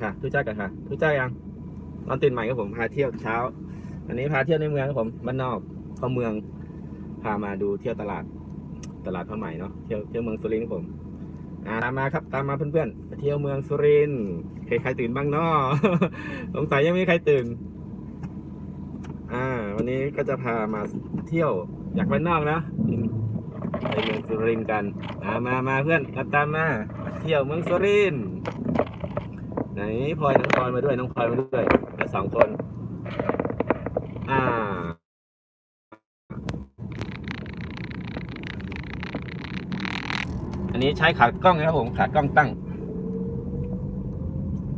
ค่ะทุกจ้ากันค่ะทุกจ้ายังนอนตื่นใหม่ครับผมพาเที่ยวเช้า อันนี้พาเที่ยวในเมืองครับผมบ้านนอกเข้าเมืองพามาดูเที่ยวตลาดตลาดผ้าไหมเนาะเที่ยวเที่ยวเมืองสุรินทร์ครับผมอ่าตามมาครับ ตามมาเพื่อนๆเที่ยวเมืองสุรินทร์ใครใครตื่นบ้างเนาะสงสัยยังไม่มีใครตื่น อ่า วันนี้ก็จะพามาเที่ยวอยากไปนอกนะไปเมืองสุรินทร์กันอ่ามามาเพื่อนตามมามา เที่ยวเมืองสุรินทร์ ไหนพลอยน้องพลอยมาด้วยน้องพลอยมาด้วยมาสองคน อ่า อันนี้ใช้ขากล้องนะครับผมขากล้องตั้ง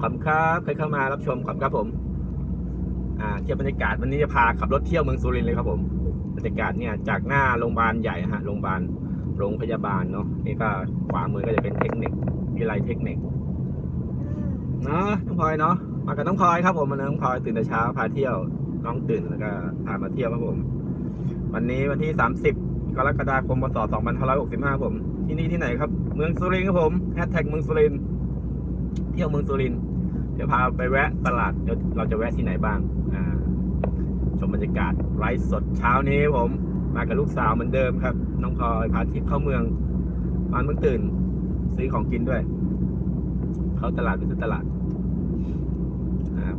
ขอบคุณครับใครเข้ามารับชมขอบคุณครับผม อ่าเที่ยวบรรยากาศวันนี้จะพาขับรถเที่ยวเมืองสุรินทร์เลยครับผมบรรยากาศเนี่ยจากหน้าโรงพยาบาลใหญ่ฮะโรงพยาบาลโรงพยาบาลเนาะนี่ก็ขวามือก็จะเป็นเทคนิควิไลเทคนิค เนาะน้องพลอยเนาะมากับน้องพลอยครับผมมาน้องพลอยตื่นแต่เช้าพาเที่ยวน้องตื่นแล้วก็พามาเที่ยวครับผม วันนี้วันที่ 30 กรกฎาคมพศ2565ผมที่นี่ที่ไหนครับ เมืองสุรินทร์ครับผมแฮชแท็กเมืองสุรินทร์เที่ยวเมืองสุรินทร์เดี๋ยวพาไปแวะตลาดเดี๋ยวเราจะแวะที่ไหนบ้างอ่าชมบรรยากาศไลฟ์สดเช้านี้ผม มากับลูกสาวเหมือนเดิมครับ น้องพลอยพาทิพย์เข้าเมืองมาเมื่อตื่น ซื้อของกินด้วย เข้าตลาดไปซื้อตลาด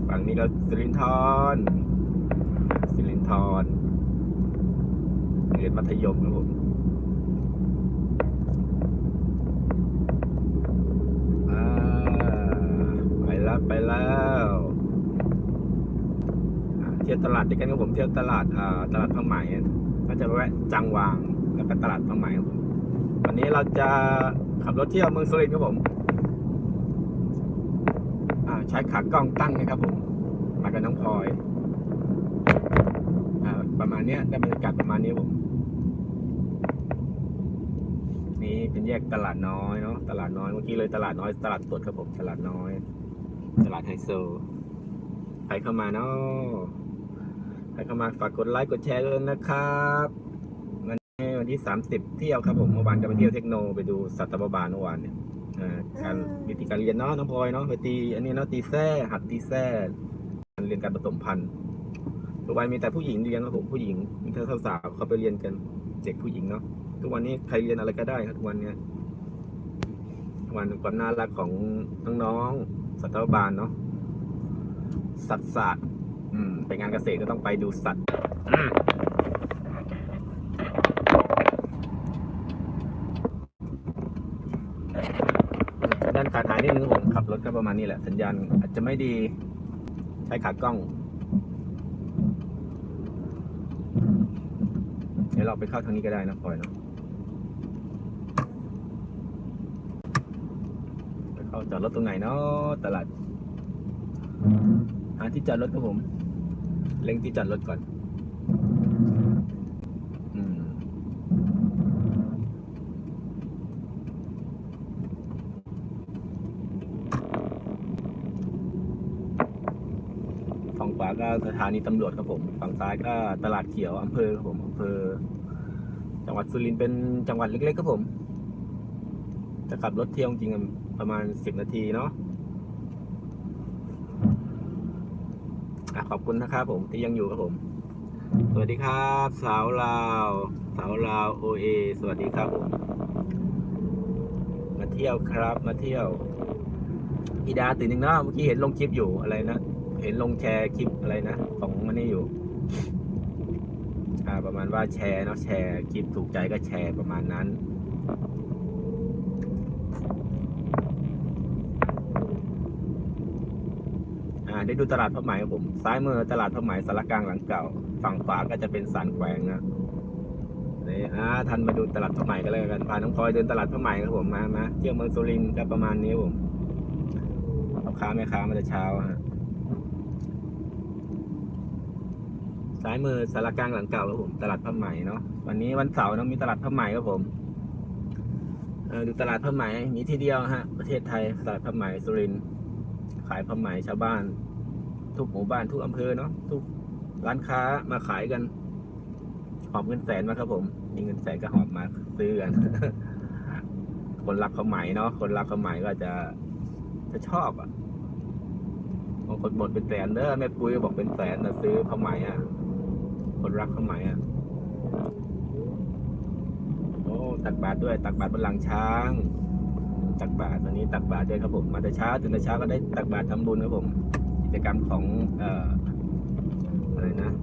ฝั่งนี้ก็สิรินทรสิรินทรเรียนมัธยมครับผมอ่าไปแล้วไปแล้วเที่ยวตลาดด้วยกันครับผมเที่ยวตลาดอ่าตลาดผ้าไหมก็จะแวะจังหวางแล้วก็ตลาดผ้าไหมครับผมวันนี้เราจะขับรถเที่ยวเมืองสุรินทร์ครับผม ใช้ขากล้องตั้งนะครับผมมากับน้องพลอยอประมาณเนี้ยได้บรรยากาศประมาณนี้ผม นี่เป็นแยกตลาดน้อยเนาะตลาดน้อยเมื่อกี้เลยตลาดน้อยตลาดสดครับผมตลาดน้อย ตลาดไฮโซใครเข้ามาเนาะใครเข้ามาฝากกดไลค์กดแชร์ด้วยนะครับวันนี้วันที่30เที่ยวครับผมเมื่อวานจะไปเที่ยวเทคโนไปดูสัตวบาลเมื่อวานเนี่ย การวิธีการเรียนเนาะน้องพลอยเนาะไปตี อันนี้เนาะตีแส้หัดตีแส้การเรียนการผสมพันธุ์ทุกวันมีแต่ผู้หญิงเรียนครับผมผู้หญิงมีแต่สาวๆเขาไปเรียนกันเด็กผู้หญิงเนาะทุกวันนี้ใครเรียนอะไรก็ได้ครับทุกวันเนี้ยทุกวันความน่ารักของน้องๆสัตวบาลเนาะสัตว์ศาสตร์อืมไปงานเกษตรก็ต้องไปดูสัตว์อืมด้าายนิดนึงผมขับรถก็ประมาณนี้แหละ สัญญาณอาจจะไม่ดีใช้ขากล้อง เดี๋ยวเราไปเข้าทางนี้ก็ได้นะพลอยเนาะไปเข้าจอดรถตรงไหนเนาะตลาดหาที่จอดรถครับผม เล็งที่จอดรถก่อน อืมฝั่งขวาก็ สถานีตำรวจครับผม ฝั่งซ้ายก็ตลาดเขียวอำเภอครับผมอำเภอ จังหวัดสุรินทร์เป็นจังหวัดเล็กๆครับผม จะขับรถเที่ยวจริงประมาณสิบนาทีเนาะอะขอบคุณนะครับผมที่ยังอยู่ครับผม สวัสดีครับ สาวลาว สาวลาวโอเอสวัสดีครับผม มาเที่ยวครับมาเที่ยวอีดาตื่นหนึ่งเนาะเมื่อกี้เห็นลงคลิปอยู่อะไรนะ เห็นลงแชร์คลิปอะไรนะ ของมันนี่อยู่ อ่า ประมาณว่าแชร์เนาะแชร์คลิปถูกใจก็แชร์ประมาณนั้นอ่าได้ดูตลาดผ้าไหมครับผม ซ้ายมือตลาดผ้าไหมสารกลางหลังเก่า ฝั่งขวาก็จะเป็นสันแขวงนะนี่อ่าทันมาดูตลาดผ้าไหมกันเลยกันพาน้องพลอยเดินตลาดผ้าไหมครับผมมามาเที่ยวเมืองสุรินทร์ก็ประมาณนี้ผมพ่อค้าแม่ค้ามาแต่เช้าฮะ ซ้ายมือสารกลางหลังเก่าครับผม ตลาดผ้าไหมเนาะวันนี้วันเสาร์เนาะมีตลาดผ้าไหมครับผมเออดูตลาดผ้าไหมมีที่เดียวฮะ ประเทศไทยตลาดผ้าไหมสุรินทร์ขายผ้าไหมชาวบ้าน ทุกหมู่บ้านทุกอำเภอเนาะทุกร้านค้ามาขายกันหอบเงินแสนมาครับผมมีเงินแสนก็หอบมาซื้อกันคนรักผ้าไหมเนาะคนรักผ้าไหมก็จะจะชอบอะคนหมดเป็นแสนเด้อแม่ปุ้ยก็บอกเป็นแสนนะซื้อผ้าไหมอะ คนรักผ้าไหมอะโอ้ตักบาตรด้วย ตักบาตรบนหลังช้าง ตักบาตรวันนี้ตักบาตรด้วยครับผม มาแต่เช้าถึงแต่เช้าก็ได้ตักบาตรทำบุญครับผม กิจกรรมของเอ่ออะไรนะ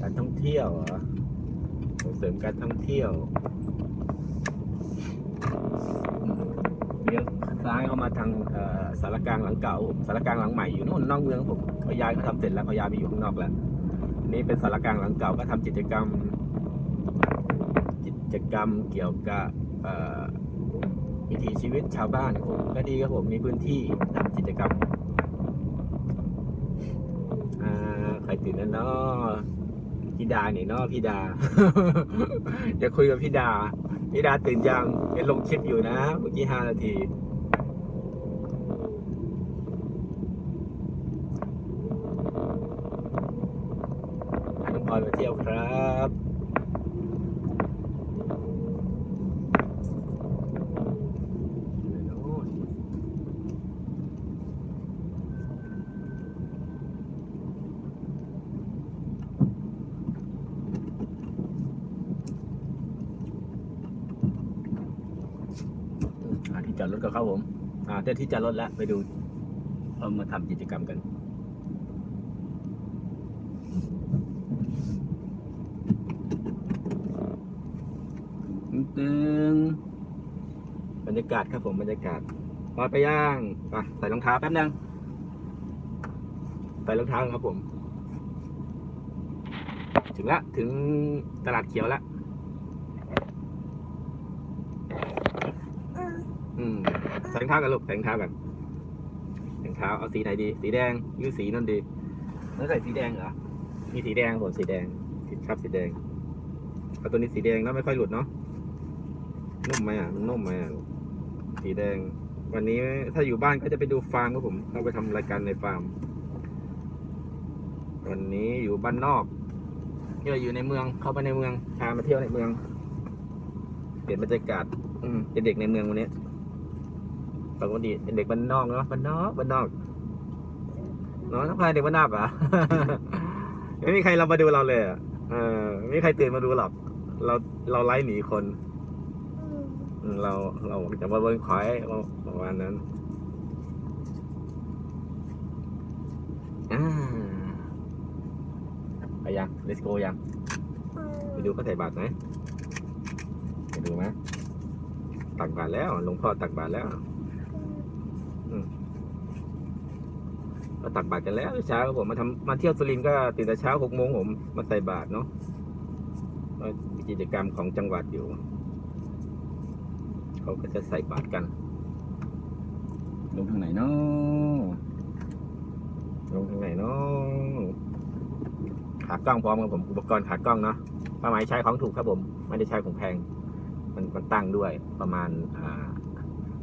การท่องเที่ยวเหรอส่งเสริมการท่องเที่ยวเลี้ยวซ้ายเข้ามาทางสารกลางหลังเก่าสารกลางหลังใหม่อยู่นู่นนอกเมืองผมเขาย้ายเขาทำเสร็จแล้วเขาย้ายไปอยู่ข้างนอกแล้ว นี่เป็นสารกลางหลังเก่าก็ทำกิจกรรม กิจกรรมเกี่ยวกับวิถีชีวิตชาวบ้านผมก็ดีครับผมมีพื้นที่ทำกิจกรรมอ่าใครตื่นแล้วเนาะพี่ดาเนี่ยเนาะพี่ดาเดี๋ยวคุยกับพี่ดาพี่ดาตื่นยังเห็นลงคลิปอยู่นะ เมื่อกี้ห้านาทีพาน้องพลอยมาเที่ยวครับอ่าที่จอดรถก็เข้าผม อ่า เจ้าที่จอดแล้ว ไปดูเรามาทำกิจกรรมกัน ตึงบรรยากาศครับผมบรรยากาศพอไปย่างไปใส่รองเท้าแป๊บนึงใส่รองเท้าครับผม ถึงละถึงตลาดเขียวละอืมใส่รองเท้า กันลูกใส่รองเท้ากันรองเท้าเอาสีไหนดี สีแดงหรือสีนั่นดีแล้วใส่สีแดงเหรอ มีสีแดงผมสีแดงสีชอบสีแดง เอาตัวนี้สีแดงแล้วไม่ค่อยหลุดเนาะ นุ่มไหมอะมันนุ่มไหมอะสีแดง วันนี้ถ้าอยู่บ้านก็จะไปดูฟาร์มครับผมเข้าไปทำรายการในฟาร์ม วันนี้อยู่บ้านนอกเที่ยวอยู่ในเมือง เข้าไปในเมือง พามาเที่ยวในเมือง เปลี่ยนบรรยากาศ อืมเป็นเด็กในเมืองวันนี้ ปกติเป็นเด็กบ้านนอกเนาะบ้านนอกบ้านนอกเนาะทักทายเด็กบ้านนอกเหรอะไม่มีใครเรามาดูเราเลยอะเออไม่มีใครตื่นมาดูหรอก เราเราไล่หนีคนอืมเราเราจะมาเบิ้งควายประมาณนั้นอ่าไปยัง let's go ยังไปดูเขาใส่บาตรไหมไปดูไหมตักบาตรแล้วหลวงพ่อตักบาตรแล้ว อืม ก็ตักบาตรกันแล้วเช้าผมมาทำมาเที่ยวสุรินทร์ก็ตื่นแต่เช้าหกโมงผมมาใส่บาตรเนาะก็มีกิจกรรมของจังหวัดอยู่ เขาก็จะใส่บาตรกันลงทางไหนเนาะลงทางไหนเนาะขากล้องพร้อมกับผมอุปกรณ์ขากล้องเนาะป้าหมายใช้ของถูกครับผม ไม่ได้ใช้ของแพง มันมันตั้งด้วยประมาณอ่า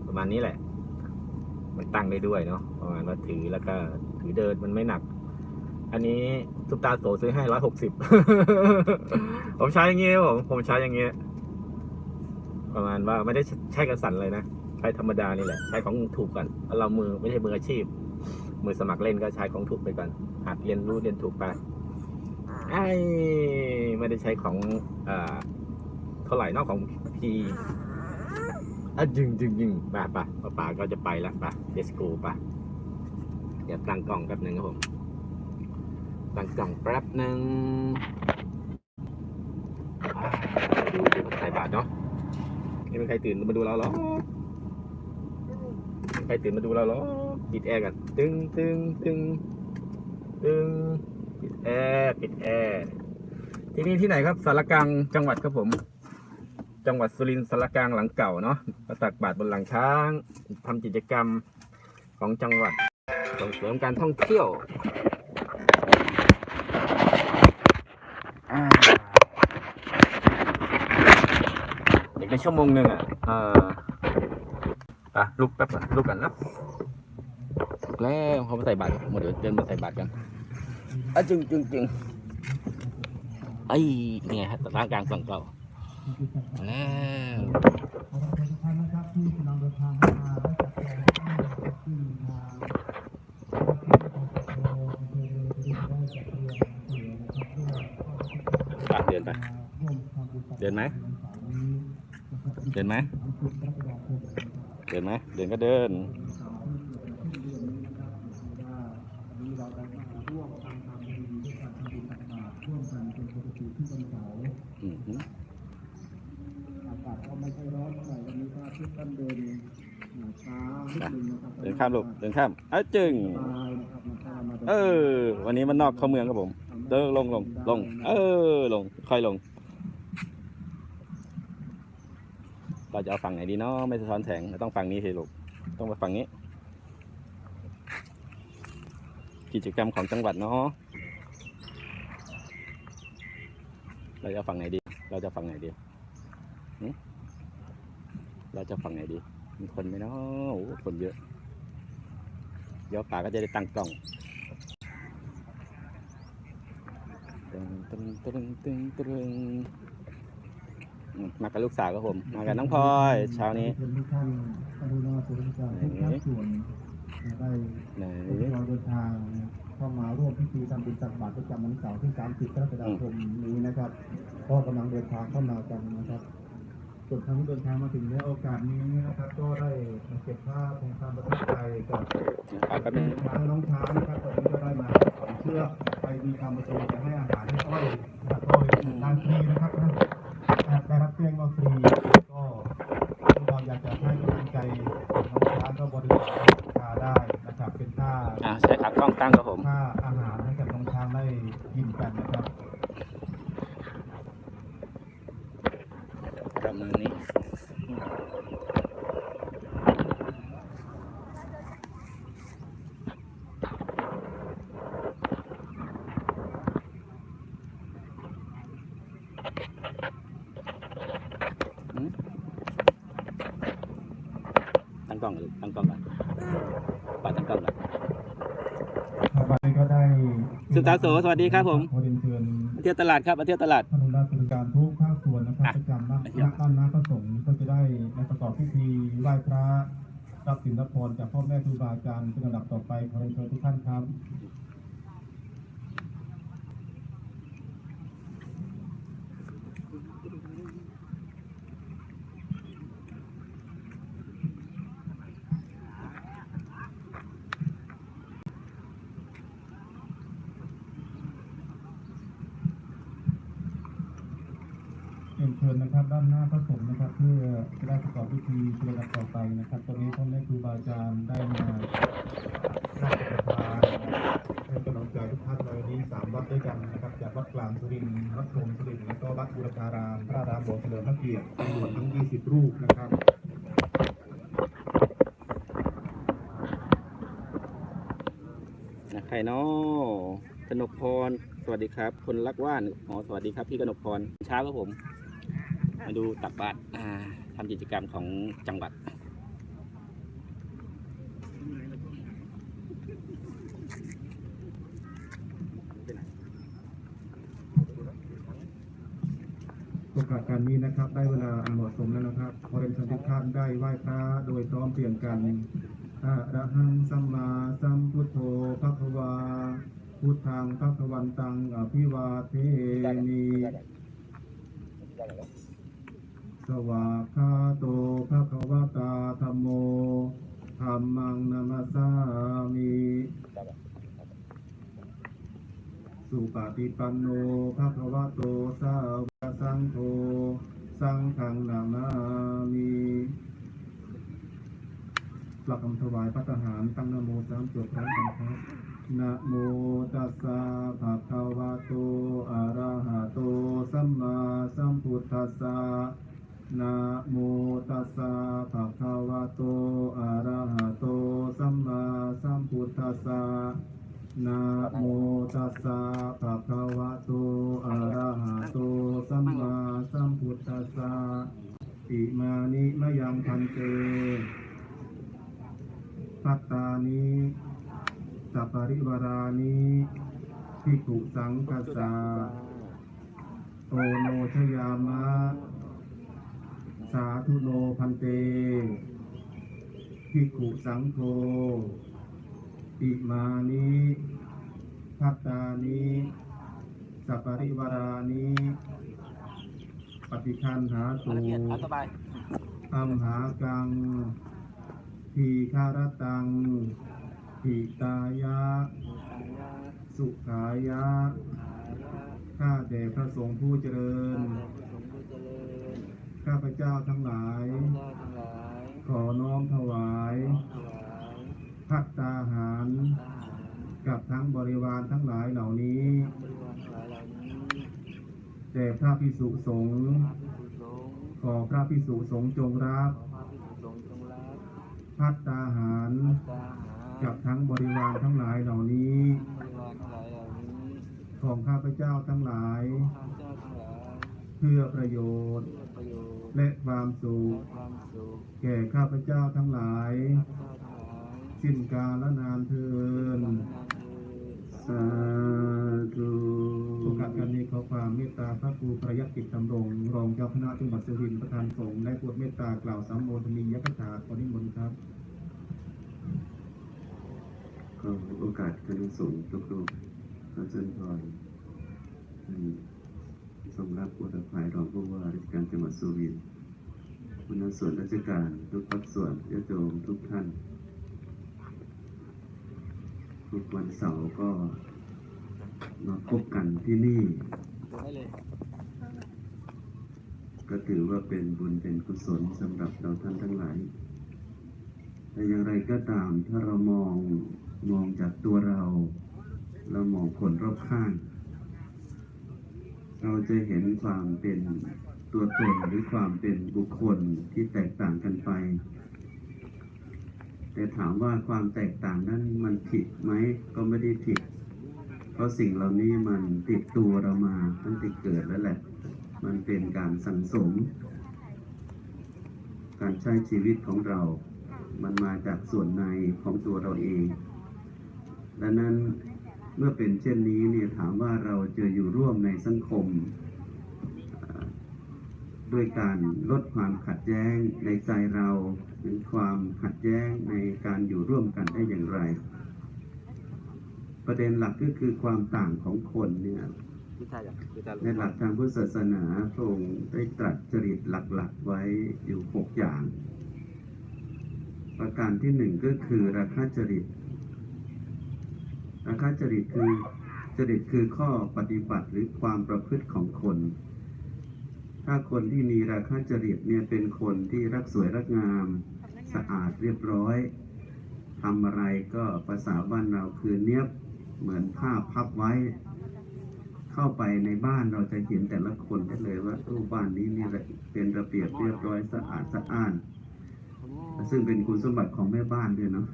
ประมาณนี้แหละ มันตั้งได้ด้วยเนาะประมาณว่าถือแล้วก็ ถือเดินมันไม่หนัก อันนี้ทุกตาโสซื้อให้ร้อยหกสิบผมใช้อย่างเงี้ยครับผมผมใช้อย่างเงี้ยประมาณว่าไม่ได้ใช้กระสันเลยนะใช้ธรรมดานี่แหละ ใช้ของถูกก่อนแล้วเรามือไม่ใช่มืออาชีพ มือสมัครเล่นก็ใช้ของถูกไปก่อนหัดเรียนรู้เรียนถูกไปไอ้ไม่ได้ใช้ของอ่าเท่าไหร่นอกของพีอะจึงจึงจึงป่ะป่ะป่ะป่าก็จะไปแล้วป่ะเดสโกป่ะ เดี๋ยวตั้งกล้องแป๊บหนึ่งครับผมตั้งกล้องแป๊บหนึ่งอ่าดูดูใส่บาตรเนาะไม่มีใครตื่นมาดูเราหรอกใครตื่นมาดูเราหรอปิดแอร์กันตึงตึงตึงตึงปิดแอร์ปิดแอร์ที่นี่ที่ไหนครับศาลากลางจังหวัดครับผม จังหวัดสุรินทร์ศาลากลางหลังเก่าเนาะมาตักบาตรบนหลังช้างทำกิจกรรมของจังหวัด ส่งเสริมการท่องเที่ยวอ่าอีกในชั่วโมงหนึ่งอะเอ่ออะลุกแป๊บก่อนลุกกันนะลุกแล้วเขามาใส่บาตรหมดเดี๋ยวเดินมาใส่บาตรกันอะจึงจึงจึงไอ้นี่ไงฮะร่างกลางฝั่งเก่ามาแล้ว ดินไหมเดินไหมเดินไหมเดินก็เดินอากาศก็ไม่ค่ร้อนเท่าไหร่วันนี้พาทิตย์ท่านเดินช้านิดนึงนะครับเดินข้ามลูกเดินข้ามเอ้าจึงสบายนะครับมันข้ามมาเออ วันนี้มันนอกเข้าเมืองครับผม เดินลงลงลง เออ ลง ค่อยลง เราจะเอาฝั่งไหนดีเนาะไม่สะท้อนแสงเราต้องฝั่งนี้สิลูกต้องไปฝั่งนี้ กิจกรรมของจังหวัดเนาะเราจะเอาฝั่งไหนดี เราจะฝั่งไหนดีเราจะฝั่งไหนดี มีคนไหมเนาะโอ้คนเยอะเดี๋ยวป่าก็จะได้ตั้งกล้องตึงตึงตึงตึงตึง มากับลูกสาวครับผม มากับน้องพลอยเช้านี้ทุกท่านกรุณาบริการทุกภาคส่วนได้ไหนเราเดินทางเข้ามาร่วมพิธีทำบุญตักบาตรประจำวันเสาร์ที่ 30กรกฎาคมนี้นะครับ ก็กำลังเดินทางเข้ามากันนะครับส่วนทางเดินทางมาถึงในโอกาสนี้นะครับ ก็ได้มาเก็บภาพของความประทับใจกับป่าแป๊บนึงช้างน้องช้างนะครับตอนนี้ก็ได้มาถอนเชือกไปมีความประสงค์จะให้อาหารให้อ้อยนะครับอ้อยทางฟรีนะครับนะได้รับแจ้งว่าฟรีก็เราอยากจะให้กำลังใจน้องช้างก็บริจาคาได้นะครับเป็นค่า อ่าใช้ขากล้องตั้งครับผม ค่าอาหารให้กับน้องช้างได้กินกันนะครับ ประมาณนี้ อืมตั้งกล้องก่อนลูกตั้งกล้องก่อนป่าตั้งกล้องก่อน วันนี้ก็ได้ สุ ตาโสสวัสดีครับผมขอเรียนเชิญมาเที่ยวตลาดครับมาเที่ยวตลาดท่านอนุรักษ์บริการทุกภาคส่วนนะครับอะประจำนักไปเที่ยวนักตั้นนักประสงค์ก็จะได้ในประกอบพิธีไหว้พระรับสินรับพรจากพ่อแม่ครูบาอาจารย์เป็นลำดับต่อไปขอเรียนเชิญทุกท่านครับ เรียนเชิญนะครับด้านหน้าพระสงฆ์นะครับ เพื่อจะได้ประกอบพิธีเป็นลำดับต่อไปนะครับ ตอนนี้พ่อแม่ครูบาอาจารย์ได้มาราชประทานให้กำลังใจทุกท่านในวันนี้สามวัดด้วยกันนะครับ จากวัดกลางสุรินทร์วัดโพรมสุรินทร์แล้วก็วัดบุรพารามพระรามหลวงเฉลิมพระเกียรติจำนวนทั้ง 20 รูปนะครับนะใครเนาะกนกพร สวัสดีครับ คนรักว่านอ๋อสวัสดีครับ พี่กนกพร เช้าครับผม มาดูตักบาตรทำกิจกรรมของจังหวัด โอกาสการนี้นะครับได้เวลาอันเหมาะสมแล้วนะครับขอเรียนเชิญทุกท่านได้ไหว้พระโดยพร้อมเพรียงกันอะระหังสัมมาสัมพุทโธภะคะวา พุทธังภะคะวันตังอภิวาเทมิ สวากขาโตภะคะวะตาธัมโมธัมมังนามัสามิสุปฏิปันโนภะคะวะโตสาวกสังโฆสังฆังนามามิหลักคำถวายพระทหารตั้งนโมสามจบพร้อมกันครับนะโมตัสสะภะคะวะโตอะระหะโตสัมมาสัมพุทธัสสะ นะโมตัสสะภะคะวะโต อะระหะโต สัมมาสัมพุทธัสสะนะโมตัสสะภะคะวะโต อะระหะโต สัมมาสัมพุทธัสสะอิมานิมะยังพันเตปัตตานิสัปริวารานิภิกขุสังกัสสะโอโนชยามะ สาธุโนพันเตภิกขุสังโฆอิมานิพัตตานิสัปปริวารานิปฏิคันหาตูละเอียดเอาสบายอัมหากังทีคารตังทิตายะ สุขายะ ข้าแต่พระสงฆ์ผู้เจริญ ข้าพเจ้าทั้งหลาย ขอน้อมถวายพัตตาหาร กับทั้งบริวารทั้งหลายเหล่านี้แด่พระพิสุสงฆ์ขอพระพิสุสงฆ์จงรับพัตตาหาร กับทั้งบริวารทั้งหลายเหล่านี้ ของข้าพเจ้าทั้งหลาย เพื่อประโยชน์ และความสุขแก่ข้าพเจ้าทั้งหลาย สิ้นกาลนานเทินสาธุโอกาสการนี้ขอความเมตตาพระครูประยัติกิจดำรง รองเจ้าคณะจังหวัดสุรินทร์ประธานสงฆ์และโปรดเมตตากล่าวสัมโมทนียกถาขอนิมนต์ครับก็โอกาสคณะสงฆ์ทุกรูปขอเชิญพร ท่านทรงรับอุตภายรองผู้ว่าราชการจังหวัดสุรินทร์หัวหน้าส่วนราชการทุกภาคส่วนญาติโยมทุกท่าน ทุกวันเสาร์ก็มาพบกันที่นี่ ก็ถือว่าเป็นบุญเป็นกุศลสำหรับเราท่านทั้งหลายแต่อย่างไรก็ตามถ้าเรามองมองจากตัวเรา เรามองคนรอบข้าง เราจะเห็นความเป็นตัวตนหรือความเป็นบุคคลที่แตกต่างกันไป แต่ถามว่าความแตกต่างนั้นมันผิดไหมก็ไม่ได้ผิด เพราะสิ่งเหล่านี้มันติดตัวเรามาตั้งแต่เกิดแล้วแหละ มันเป็นการสังสม การใช้ชีวิตของเรา มันมาจากส่วนในของตัวเราเอง ดังนั้น เมื่อเป็นเช่นนี้เนี่ยถามว่าเราจะอยู่ร่วมในสังคมเอ่อด้วยการลดความขัดแย้งในใจเราหรือความขัดแย้งในการอยู่ร่วมกันได้อย่างไร ประเด็นหลักก็คือความต่างของคนเนี่ยพิธาอยากพิธาในหลักทางพุทธศาสนาพระองค์ได้ตรัสจริตหลักๆไว้อยู่หกอย่าง ประการที่หนึ่งก็คือราคะจริต ราคะจริตคือจริตคือข้อปฏิบัติหรือความประพฤติของคน ถ้าคนที่มีราคะจริตเนี่ยเป็นคนที่รักสวยรักงาม สะอาดเรียบร้อยทำอะไรก็ภาษาบ้านเราคือเนี้ยบเหมือนผ้าพับไว้ เข้าไปในบ้านเราจะเห็นแต่ละคนได้เลยว่าตู้บ้านนี้นี่เป็นระเบียบเรียบร้อยสะอาดสะอ้าน ซึ่งเป็นคุณสมบัติของแม่บ้านด้วยเนาะ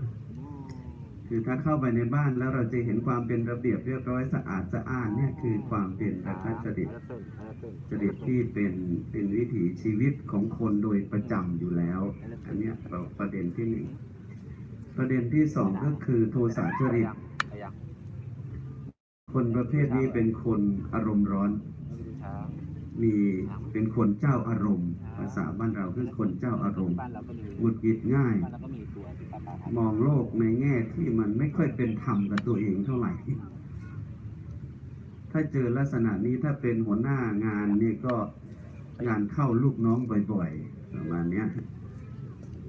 คือถ้าเข้าไปในบ้านแล้วเราจะเห็นความเป็นระเบียบเรียบร้อยสะอาดสะอ้านเนี่ยคือความเป็นราคาจริตจริตที่เป็นเป็นวิถีชีวิตของคนโดยประจำอยู่แล้ว อันเนี้ยเราประเด็นที่หนึ่งประเด็นที่สองก็คือโทสะจริต คนประเภทนี้เป็นคนอารมณ์ร้อน มีเป็นคนเจ้าอารมณ์ ภาษาบ้านเราคือคนเจ้าอารมณ์หงุดหงิดง่าย มีตัวที่ปลาปลามองโลกในแง่ที่มันไม่ค่อยเป็นธรรมกับตัวเองเท่าไหร่ ถ้าเจอลักษณะนี้ถ้าเป็นหัวหน้างานนี่ก็งานเข้าลูกน้องบ่อยๆประมาณเนี้ย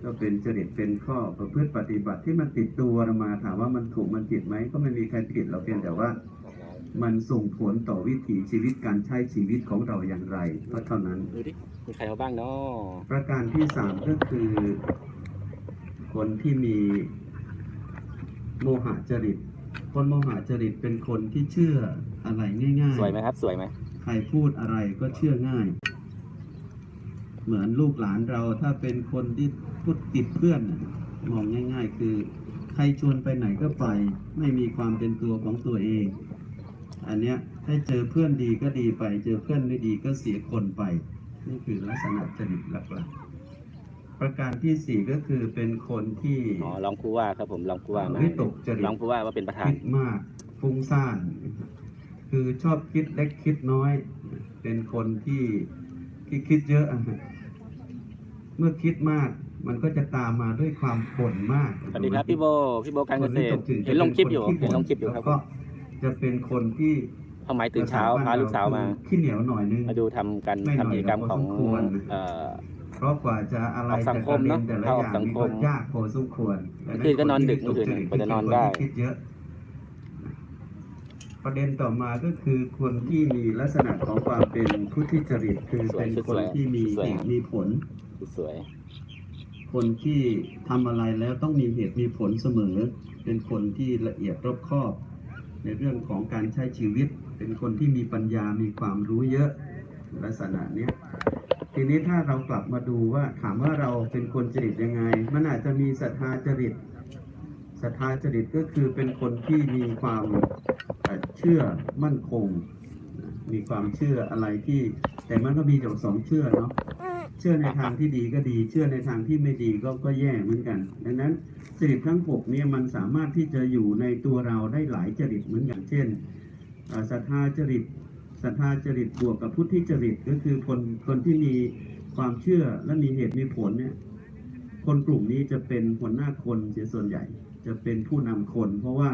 ก็เป็นจริตเป็นข้อประพฤติปฏิบัติที่มันติดตัวเรามาถามว่ามันถูกมันผิดไหมก็ไม่มีใครผิดเราเพียงแต่ว่า มันส่งผลต่อวิถีชีวิตการใช้ชีวิตของเราอย่างไรก็เท่านั้นดูดิมีใครเอาบ้างเนาะประการที่สามก็คือ คนที่มีโมหะจริต คนโมหะจริตเป็นคนที่เชื่ออะไรง่ายๆ สวยไหมครับ สวยไหมใครพูดอะไรก็เชื่อง่าย เหมือนลูกหลานเราถ้าเป็นคนที่พูดติดเพื่อนน่ะมองง่าย ๆ คือ ใครชวนไปไหนก็ไป ไม่มีความเป็นตัวของตัวเอง อันเนี้ยถ้าเจอเพื่อนดีก็ดีไป เจอเพื่อนไม่ดีก็เสียคนไป นี่คือลักษณะจริตหลักๆ ประการที่สี่ก็คือเป็นคนที่อ๋อรองผู้ว่าครับผมรองผู้ว่ามาวิตกจริตรองผู้ว่าว่าเป็นประธานคิดมากฟุ้งซ่าน คือชอบคิดเล็กคิดน้อย เป็นคนที่ที่คิดเยอะอะฮะเมื่อคิดมากมันก็จะตามมาด้วยความบ่นมากสวัสดีครับพี่โบพี่โบการเกษตรคนวิตกจริตเห็นลงคลิปอยู่จะป็นเห็นลงคลิปอยู่ครับแล้วก็จะเป็นคนที่พ่อหมายตื่นเช้าพาลูกสาวมาขี้เหนียวหน่อยนึงมาดูทำกันไม่หน่ทำอยกิจกรรมของพอสมคว รเอ่อเพราะกว่าจะอะไรออกสังคมเนอะแต่ละเข้าอออกย่างสังนี่คก็มยากพอสมควรเมื่อคืนก็นอนดึกเมื่อคืนกว่าจะนอนได้ คิดเยอะ ประเด็นต่อมาก็คือคนที่มีลักษณะของความเป็นพุทธิจริตคือสวยเป็นสวยคนที่มีสวย เหตุมีผล สวย คนที่ทำอะไรแล้วต้องมีเหตุมีผลเสมอ เป็นคนที่ละเอียดรอบคอบ ในเรื่องของการใช้ชีวิต เป็นคนที่มีปัญญา มีความรู้เยอะ ลักษณะเนี้ย ทีนี้ถ้าเรากลับมาดูว่าถามว่าเราเป็นคนจริตยังไง มันอาจจะมีศรัทธาจริตศรัทธาจริตก็คือเป็นคนที่มีความเชื่อมั่นคง มีความเชื่ออะไรที่ แต่มันก็มีอยู่สองเชื่อเนาะเชื่อในทางที่ดีก็ดี เชื่อในทางที่ไม่ดีก็ก็แย่เหมือนกัน ดังนั้นจริตทั้งหกเนี่ยมันสามารถที่จะอยู่ในตัวเราได้หลายจริตเหมือนกันเช่นศรัทธาจริต ศรัทธาจริตบวกกับพุทธิจริตก็คือคนคนที่มีความเชื่อและมีเหตุมีผลเนี่ยคนกลุ่มนี้จะเป็นหัวหน้าคนเสียส่วนใหญ่ จะเป็นผู้นำคน เพราะว่า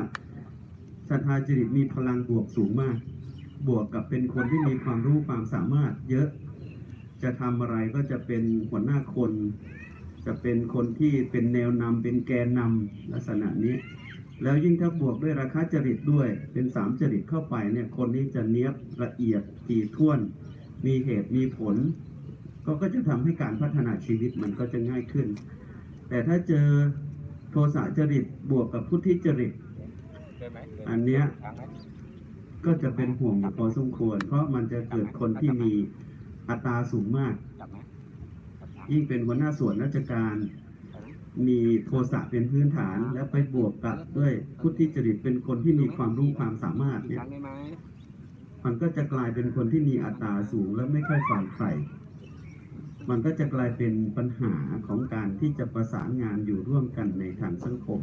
ศรัทธาจริตมีพลังบวกสูงมาก บวกกับเป็นคนที่มีความรู้ความสามารถ เยอะจะทำอะไรก็จะเป็นหัวหน้าคน จะเป็นคนที่เป็นแนวนำเป็นแกนนำลักษณะนี้ แล้วยิ่งถ้าบวกด้วยราคาจริตด้วยเป็นสามจริตเข้าไปเนี่ยคนนี้จะเนี้ยบละเอียดถี่ถ้วน มีเหตุมีผล ก็ก็จะทำให้การพัฒนาชีวิตมันก็จะง่ายขึ้น แต่ถ้าเจอโทสะจริตบวกกับพุทธิจริต อันเนี้ยก็จะเป็นห่วงอยู่พอสมควร เพราะมันจะเกิดคนที่มีอัตราสูงมาก ยิ่งเป็นหัวหน้าส่วนราชการ มีโทสะเป็นพื้นฐาน แล้วไปบวกกับด้วยพุทธิจริตเป็นคนที่มีความรู้ความสามารถเนี่ยมันก็จะกลายเป็นคนที่มีอัตราสูงและไม่ค่อยฟังใครมันก็จะกลายเป็นปัญหาของการที่จะประสานงานอยู่ร่วมกันในทางสังคม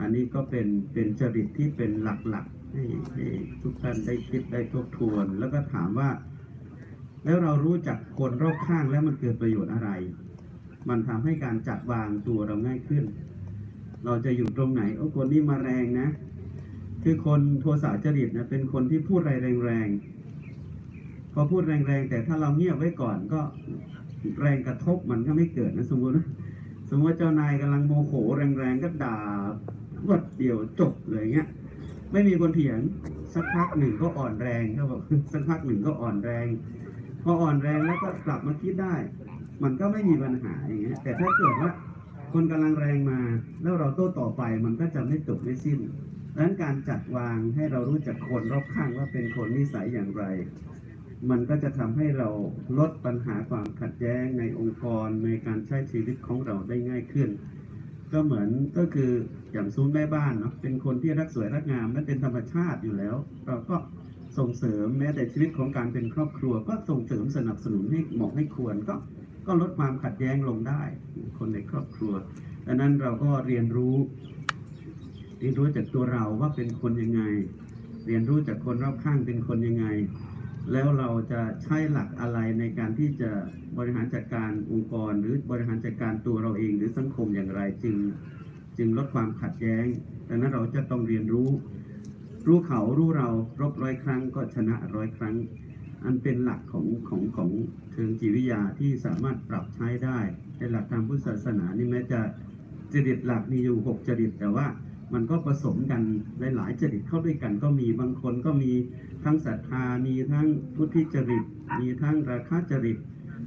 อันนี้ก็เป็นเป็นจริตที่เป็นหลักๆให้ให้ทุกท่านได้คิดได้ทบทวน แล้วก็ถามว่า แล้วเรารู้จักคนรอบข้างแล้วมันเกิดประโยชน์อะไร มันทำให้การจัดวางตัวเราง่ายขึ้น เราจะอยู่ตรงไหน โอ้คนนี้มาแรงนะ คือคนโทสะจริตนะเป็นคนที่พูดอะไรแรงๆพอพูดแรงๆแต่ถ้าเราเงียบไว้ก่อนก็แรงกระทบมันก็ไม่เกิดนะสมมตินะสมมติว่าเจ้านายกำลังโมโหแรงๆก็ด่ารวดเดียวจบเลยเงี้ย ไม่มีคนเถียงสักพักหนึ่งก็อ่อนแรงเขาบอกสักพักหนึ่งก็อ่อนแรง พออ่อนแรงแล้วก็กลับมาคิดได้ มันก็ไม่มีปัญหาอย่างเงี้ยแต่ถ้าเกิดว่าคนกำลังแรงมา แล้วเราโต้ต่อไปมันก็จะไม่จบไม่สิ้นดังนั้นการจัดวางให้เรารู้จักคนรอบข้างว่าเป็นคนนิสัยอย่างไร มันก็จะทำให้เราลดปัญหาความขัดแย้งในองค์กรในการใช้ชีวิตของเราได้ง่ายขึ้น ก็เหมือนก็คืออย่างซูนแม่บ้านเนาะเป็นคนที่รักสวยรักงามนั่นเป็นธรรมชาติอยู่แล้ว เราก็ส่งเสริมแม้แต่ชีวิตของการเป็นครอบครัว ก็ส่งเสริมสนับสนุนให้เหมาะให้ควรก็ ก็ลดความขัดแย้งลงได้ คนในครอบครัวดังนั้นเราก็เรียนรู้ เรียนรู้จากตัวเราว่าเป็นคนยังไง เรียนรู้จากคนรอบข้างเป็นคนยังไง แล้วเราจะใช้หลักอะไรในการที่จะบริหารจัดการองค์กร หรือบริหารจัดการตัวเราเองหรือสังคมอย่างไรจึงจึงลดความขัดแย้งดังนั้นเราจะต้องเรียนรู้ รู้เขารู้เรารบร้อยครั้งก็ชนะร้อยครั้ง อันเป็นหลักของของของเชิงจิตวิทยาที่สามารถปรับใช้ได้ในหลักทางพุทธศาสนานี่แม้จะจริตหลักมีอยู่หกจริตแต่ว่ามันก็ผสมกันหลายๆจริตเข้าด้วยกันก็มีบางคนก็มีทั้งศรัทธามีทั้งพุทธิจริต มีทั้งราคะจริต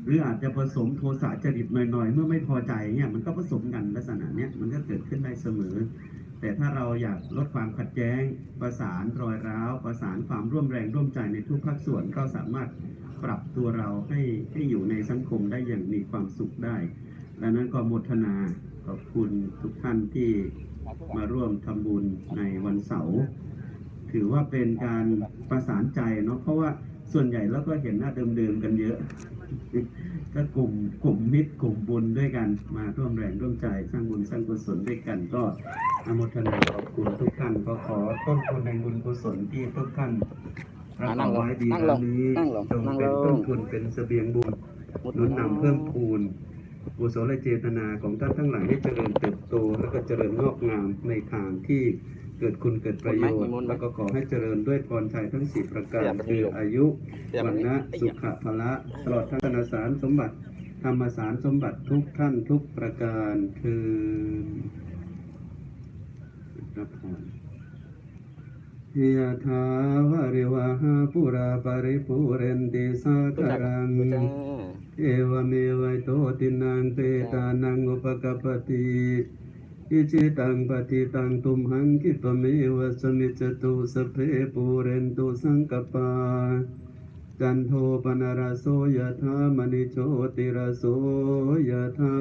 หรืออาจจะผสมโทสะจริตหน่อยๆ เมื่อไม่พอใจเนี่ยมันก็ผสมกันลักษณะเนี้ยมันก็เกิดขึ้นได้เสมอ แต่ถ้าเราอยากลดความขัดแย้ง ประสานรอยร้าว ประสานความร่วมแรงร่วมใจในทุกภาคส่วนก็สามารถปรับตัวเราให้ให้อยู่ในสังคมได้อย่างมีความสุขได้ดังนั้นก็โมทนาขอบคุณทุกท่านที่มาร่วมทำบุญในวันเสาร์ถือว่าเป็นการประสานใจเนาะเพราะว่าส่วนใหญ่แล้วก็เห็นหน้าเดิมๆกันเยอะ ก็กลุ่มกลุ่มมิตรกลุ่มบุญด้วยกันมาร่วมแรงร่วมใจสร้างบุญสร้างกุศลด้วยกันก็อนุโมทนาขอบคุณทุกท่านก็ขอต้นทุนในบุญกุศลที่ทุกท่านประกอบไว้ดีนั่งลแล้วงนี้นั่งลงจงนั่งลเป็นงต้นทุนเป็นเสบียงบุญหนุนนำเพิ่มพูนกุศลเจตนาของท่านทั้งหลายให้เจริญเติบโต และก็เจริญงอกงามในทางที่ เกิดคุณเกิดประโยชมีน์มนต์ไหมแล้วก็ขอให้เจริญด้วยพรชัยทั้งสี่ประกาอรย่าไปคือโยกอายุอย่าไปวันนะไอ้สุเหี้ยขภละตลอดทั้งธนสารสมบัติธรรมสารสมบัติทุกท่านทุกประการคือรับพรยะถาวะริวหาปุราปริปุเรนติสารู้คาจักรังรู้จักเอวเมวัยโตตินังเตตานังอุปกปปติ อิจิตังปฏิตังตุมหังคิปเมวะสมิจตุสเพปูเรนตุสังกปา จันโทปนารโสยธามณิโชติรโสยธา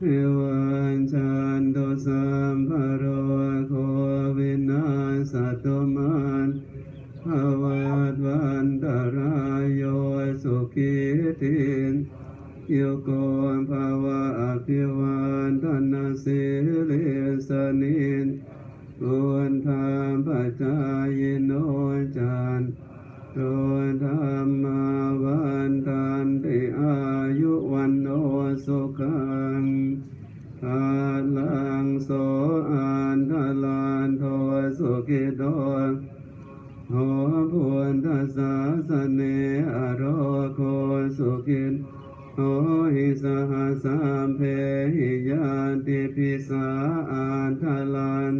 เอวันจันโตสัมภโรโควินาสตุมันภวัตวันตรายโยสุขิติน โยโกภาวะอภิวันตนาสิเลสนินกุณธรรมปัจจายโนจันโดนธรรมาวันตันติอายุวันโนสุขังทาลังโสอันทลันโทสุขิโตโหพุนทัสสะสเนอโรโคสุขิน โหหิสหัสสัมเพหิยาติปิสาอันทลัน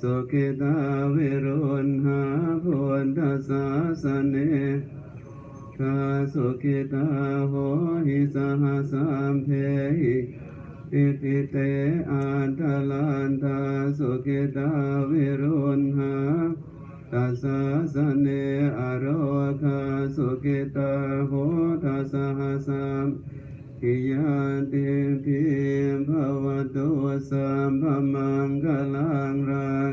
สุขิตาวิรุณหาพุนทัสสะสเนคาสุขิตาโหหิสหัสสัมเพหิอิติเตอันทลันทาสุขิตาวิรุณหา ตัสสะสเนอโรคาสุกิตาโหทัสสะหะสัมกิยาติพิมภวตุสัมภมังกลังรัง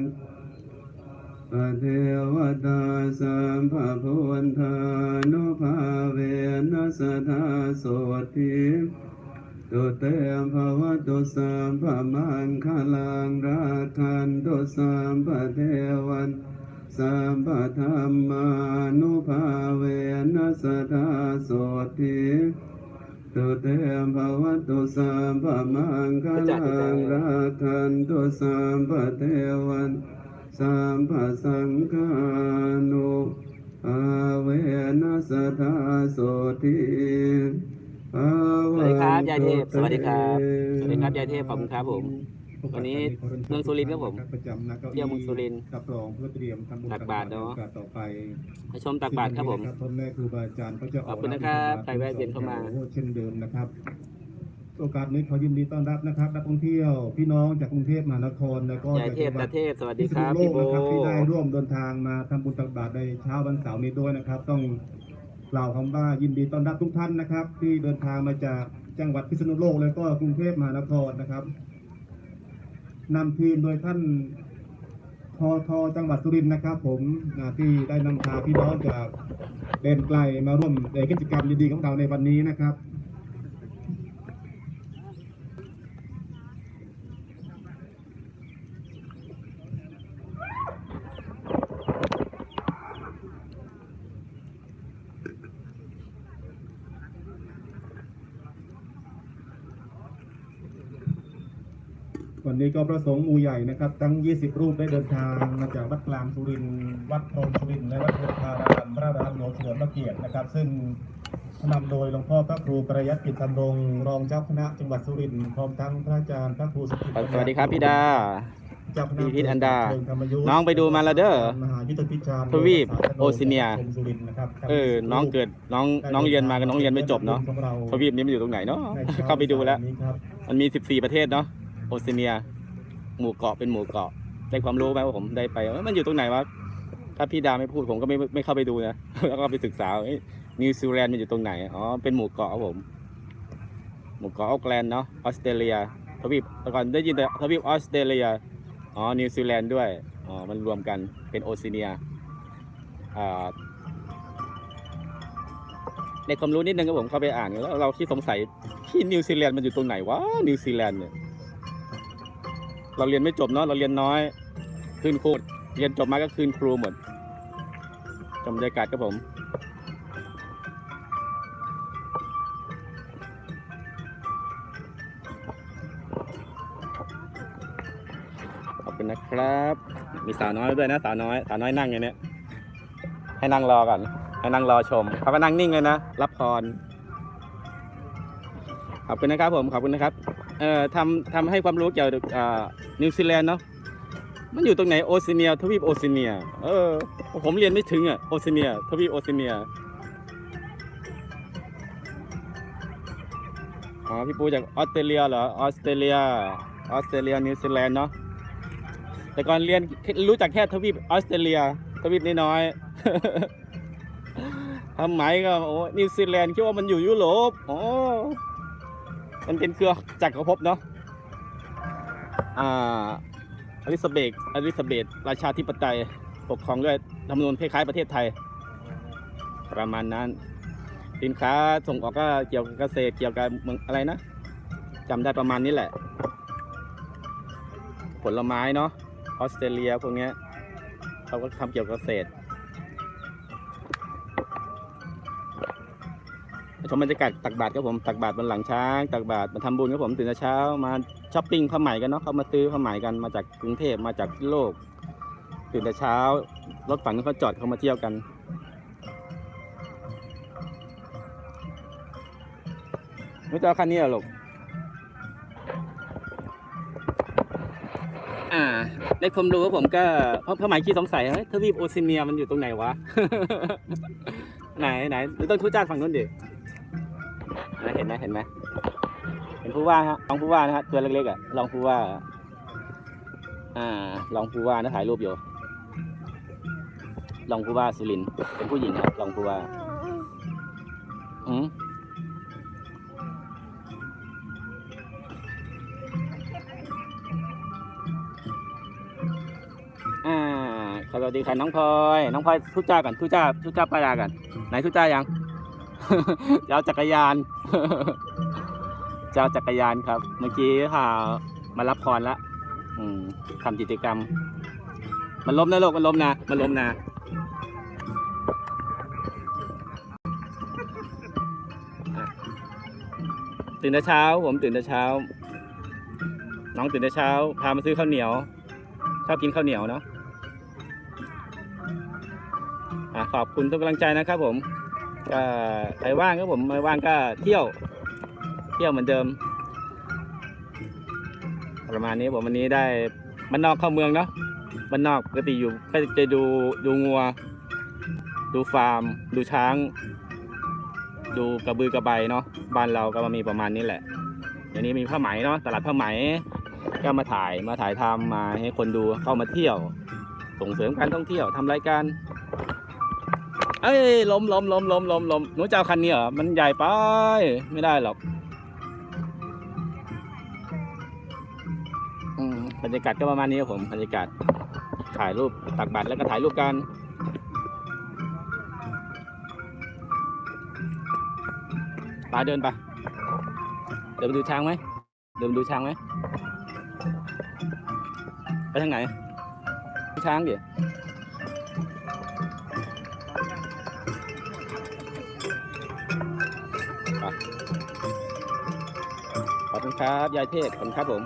ปะเทวตาสัมภพุนธานุภาเวนัสทาโสติตุเตมภวตุสัมภมังคลังราคันตุสัมภเทวัน สัมปธรรมานุภาเวนัสทาโสติตุเตมภวตุสัมปมังคลังราคันตุสัมปเทวันสัมปสังฆานุภาเวนัสทาโสติภาสวัสดีครับยายเทพ สวัสดีครับ สวัสดีครับยายเทพขอบคุณครับผม วันนี้เมืองสุรินทร์ครับผมประจำนะก้าเที่ยวเมืองสุรินทร์รับรองเพื่อเตรียมทำบุญตักบาตรเนอะโอกสต่อไปมาชมตักบาตรครับผมพ่อแม่ครูบาอาจารย์ก็จะกขอบคุณนะครับใครแวะเวียนเข้ามาเช่นเดิมนะครับ โอกาสนี้ขอยินดีต้อนรับนะครับนักท่องเที่ยวพี่น้องจากกรุงเทพมหานครแล้วก็ยายจากเทพจังหวัตาดเทพสวัสดีพิษคณุรับโลพี่กโบนะครับที่ได้ร่วมเดินทางมาทำบุญตักบาตรในเช้าวันเสาร์นี้ด้วยนะครับ ต้องกล่าวคำว่ายินดีต้อนรับทุกท่านนะครับ ที่เดินทางมาจากจังหวัดพิษณุโลกแล้วก็กรุงเทพมหานครนะครับ นำทีมโดยท่านทอทอจังหวัดสุรินทร์นะครับ ผมนะที่ได้นำพาพี่น้องจากเดนไกลมาร่วมในกิจกรรมดีๆของเราในวันนี้นะครับ วั นนี้ก็ประสงค์หมู่ใหญ่นะครับ ทั้ง 20 รูปได้เดินทางมาจากวัดกลางสุรินทร์วัดพรหมสุรินทร์และวัดพุทธารามพระรามหลวงเฉลิมพระเกียรตินะครับ ซึ่งนำโดยหลวงพ่อพระครูประยัติกิจธรรมรงค์รองเจ้าคณะจังหวัดสุรินทร์พร้อมทั้งพระอาจารย์พระครูสุกิตสวัสดีครับพี่ดาเจ้าคณะพี่พิษอันดาเชิงธรรมยุทธ์น้องไปดูมาแล้วเด้อมหายุทธพิจารณ์ทวีปโอซิเนียกรมสุรินทร์นะครับเออ น้องเกิดน้องน้องเรียนมากับน้องเรียนไม่จบเนาะของเราทวีปนี้มันอยู่ตรงไหนเนาะในช้เข้าไปดูแล้วนี้ครับมันมี 14 ประเทศเนาะ โอเซเนีย หมู่เกาะเป็นหมู่เกาะ ได้ความรู้ไหมว่าผมได้ไปมันอยู่ตรงไหนวะถ้าพี่ดาไม่พูดผมก็ไม่ไม่เข้าไปดูนะ แล้วก็ไปศึกษานิวซีแลนด์มันอยู่ตรงไหน อ๋อ เป็นหมู่เกาะครับผม หมู่เกาะโอ๊คแลนด์เนาะ ออสเตรเลีย ทวีปแต่ก่อนได้ยินแต่ทวีปออสเตรเลีย อ๋อ นิวซีแลนด์ด้วย อ๋อ มันรวมกัน เป็นโอเซเนีย อ่าในความรู้นิดนึงครับผมเข้าไปอ่านแล้วเราที่สงสัยที่นิวซีแลนด์มันอยู่ตรงไหนวะ นิวซีแลนด์เนี่ย เราเรียนไม่จบเนาะเราเรียนน้อย คืนครูเรียนจบมาก็คืนครูหมดจำบรรยากาศครับผมขอบคุณนะครับ มีสาวน้อยด้วยนะ สาวน้อยสาวน้อยนั่งอย่างเนี้ยให้นั่งรอก่อนให้นั่งรอชมเขาก็นั่งนิ่งเลยนะ รับพรขอบคุณนะครับผมขอบคุณนะครับ เอ่อทำทำให้ความรู้เกี่ยวกับอ่านิวซีแลนด์เนาะมันอยู่ตรงไหนโอซิเนียทวีปโอซิเนีย เออ ผมเรียนไม่ถึงอะโอซิเนียทวีปโอซิเนียอ๋อพี่ปูจากออสเตรเลียเหรอออสเตรเลียออสเตรเลียนิวซีแลนด์เนาะแต่ก่อนเรียนรู้จักแค่ทวีปออสเตรเลียทวีปน้อยๆทำไมก็โอ้นิวซีแลนด์คิดว่ามันอยู่ยุโรปอ๋อ มันเป็นเครือจักรภพเนาะอ่าอลิซาเบธอลิซาเบธราชาธิปไตยปกครองด้วยธรรมนูญคล้ายๆประเทศไทย ประมาณนั้น สินค้าส่งออกก็เกี่ยวกับเกษตรเกี่ยวกับเมืองอะไรนะจำได้ประมาณนี้แหละ ผลไม้เนาะออสเตรเลียพวกเนี้ยเขาก็ทำเกี่ยวกับเกษตร ชมบรรยากาศตักบาตรครับผมตักบาตรบนหลังช้างตักบาตรมาทำบุญครับผมตื่นแต่เช้ามาช้อปปิ้งผ้าไหมกันเนาะเขามาซื้อผ้าไหมกันมาจากกรุงเทพมาจากโลก ตื่นแต่เช้ารถฝั่งนี้เขาจอดเขามาเที่ยวกันไม่จะเอาคันนี้เหรอลูกอ่าในความรู้ของผมก็เพราะผ้าไหมขี้สงสัยเฮ้ยทวีปโอซิเนียมันอยู่ตรงไหนวะ ไหนไหนหรือต้องทุจ้าฝั่งนู้นดิ นะเห็นไหมเห็นไหมเห็นผู้ว่าฮะรองผู้ว่านะฮะตัวเล็กๆอะรองผู้ว่า อ่ารองผู้ว่านะถ่ายรูปอยู่รองผู้ว่าสุรินเป็นผู้หญิงครับรองผู้ว่าอืมอ่าสวัสดีค่ะน้องพลอย น้องพลอยทุจ้ากันทุจ้าทุจ้าปลากันไหนทุจ้ายัง เอาจักรยาน เจะเอาจักรยานครับ เมื่อกี้พามารับพรละอืมทำกิจกรรม มันล้มนะโลกมันล้มนะมันล้มนะตื่นแต่เช้า ผมตื่นแต่เช้า น้องตื่นแต่เช้า พามาซื้อข้าวเหนียว ชอบกินข้าวเหนียวเนาะอะขอบคุณทุกกำลังใจนะครับผม ก็ใครว่างครับผมไม่ว่างก็เที่ยว เที่ยวเหมือนเดิม ประมาณนี้ผมวันนี้ได้บ้านนอกเข้าเมืองเนาะบ้านนอกปกติอยู่ก็จะดูดูงัว ดูฟาร์ม ดูช้าง ดูกระบือกระใบเนาะบ้านเราก็มีประมาณนี้แหละเดี๋ยวนี้มีผ้าไหมเนาะตลาดผ้าไหมก็มาถ่ายมาถ่ายทำมาให้คนดูเข้ามาเที่ยว ส่งเสริมการท่องเที่ยวทำรายการ เอ้ยล้มล้มล้มล้มล้มล้มหนูจะเอาคันนี้เหรอ มันใหญ่ไป ไม่ได้หรอกบรรยากาศก็ประมาณนี้ครับผม บรรยากาศถ่ายรูปตักบัตรแล้วก็ถ่ายรูปกันปาเดินไป เดินไปดูช้างไหม เดินไปดูช้างไหม ไปทางไหน ช้างเดิไป คุณครับ ยายเทพขอบคุณครับผม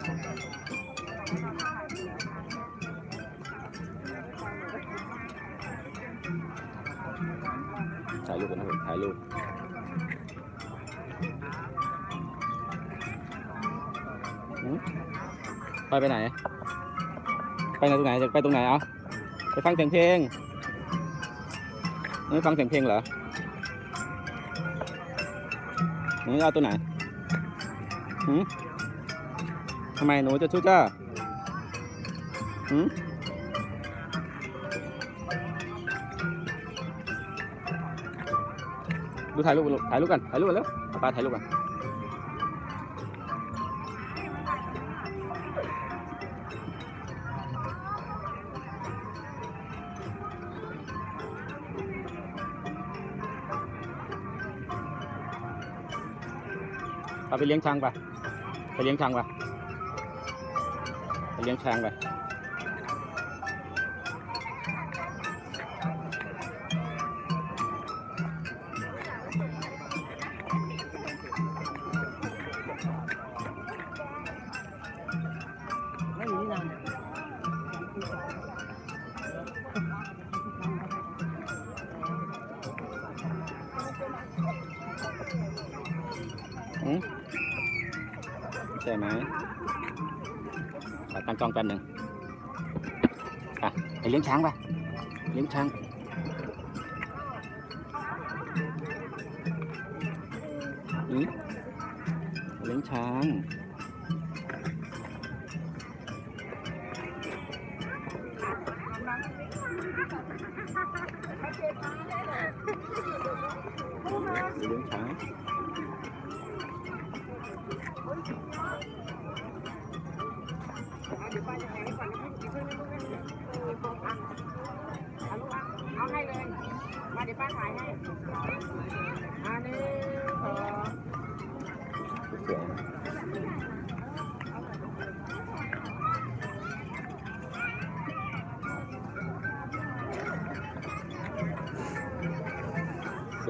ถ่ายรูปกันนะครับถ่ายรูปหืมไปไปไหน ไปไหนตรงไหนจะไปตรงไหนเอาไปฟังเสียงเพลงไม่ฟังเสียงเพลงเหรอนูจะเอาตัวไหนหืม ทำไมหนูจะชุกจ้าหืมดูถ่ายรูปถ่ายรูปกันถ่ายรูปกันแล้วป้าถ่ายรูปกันเอาไปเลี้ยงช้างไปไปเลี้ยงช้างไป ไปเไปเลี้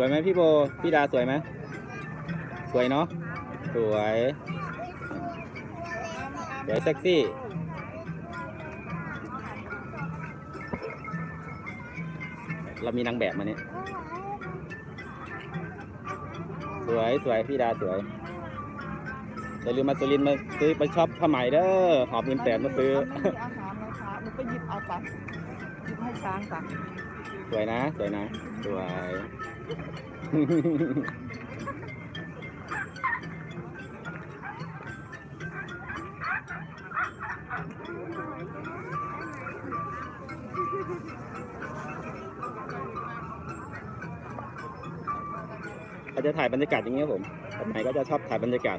วยไหมพี่โบ พี่ดาสวยไหมสวยเนาะ สวย สวยเซ็กซี่ เรามีนางแบบมาเนี่ย สวยสวยพี่ดาสวยอย่าลืมมาสุรินทร์มาซื้อไปช็อปผ้าไหมเด้อ หอบเงินแสนมาซื้อไม่มีอาหารเลยค่ะหนูไปหยิบเอาไปหยิบให้ช้างค่ะสวยนะ สวยนะ สวย เขาจะถ่ายบรรยากาศอย่างนี้ครับผมทำไมก็จะชอบถ่ายบรรยากาศ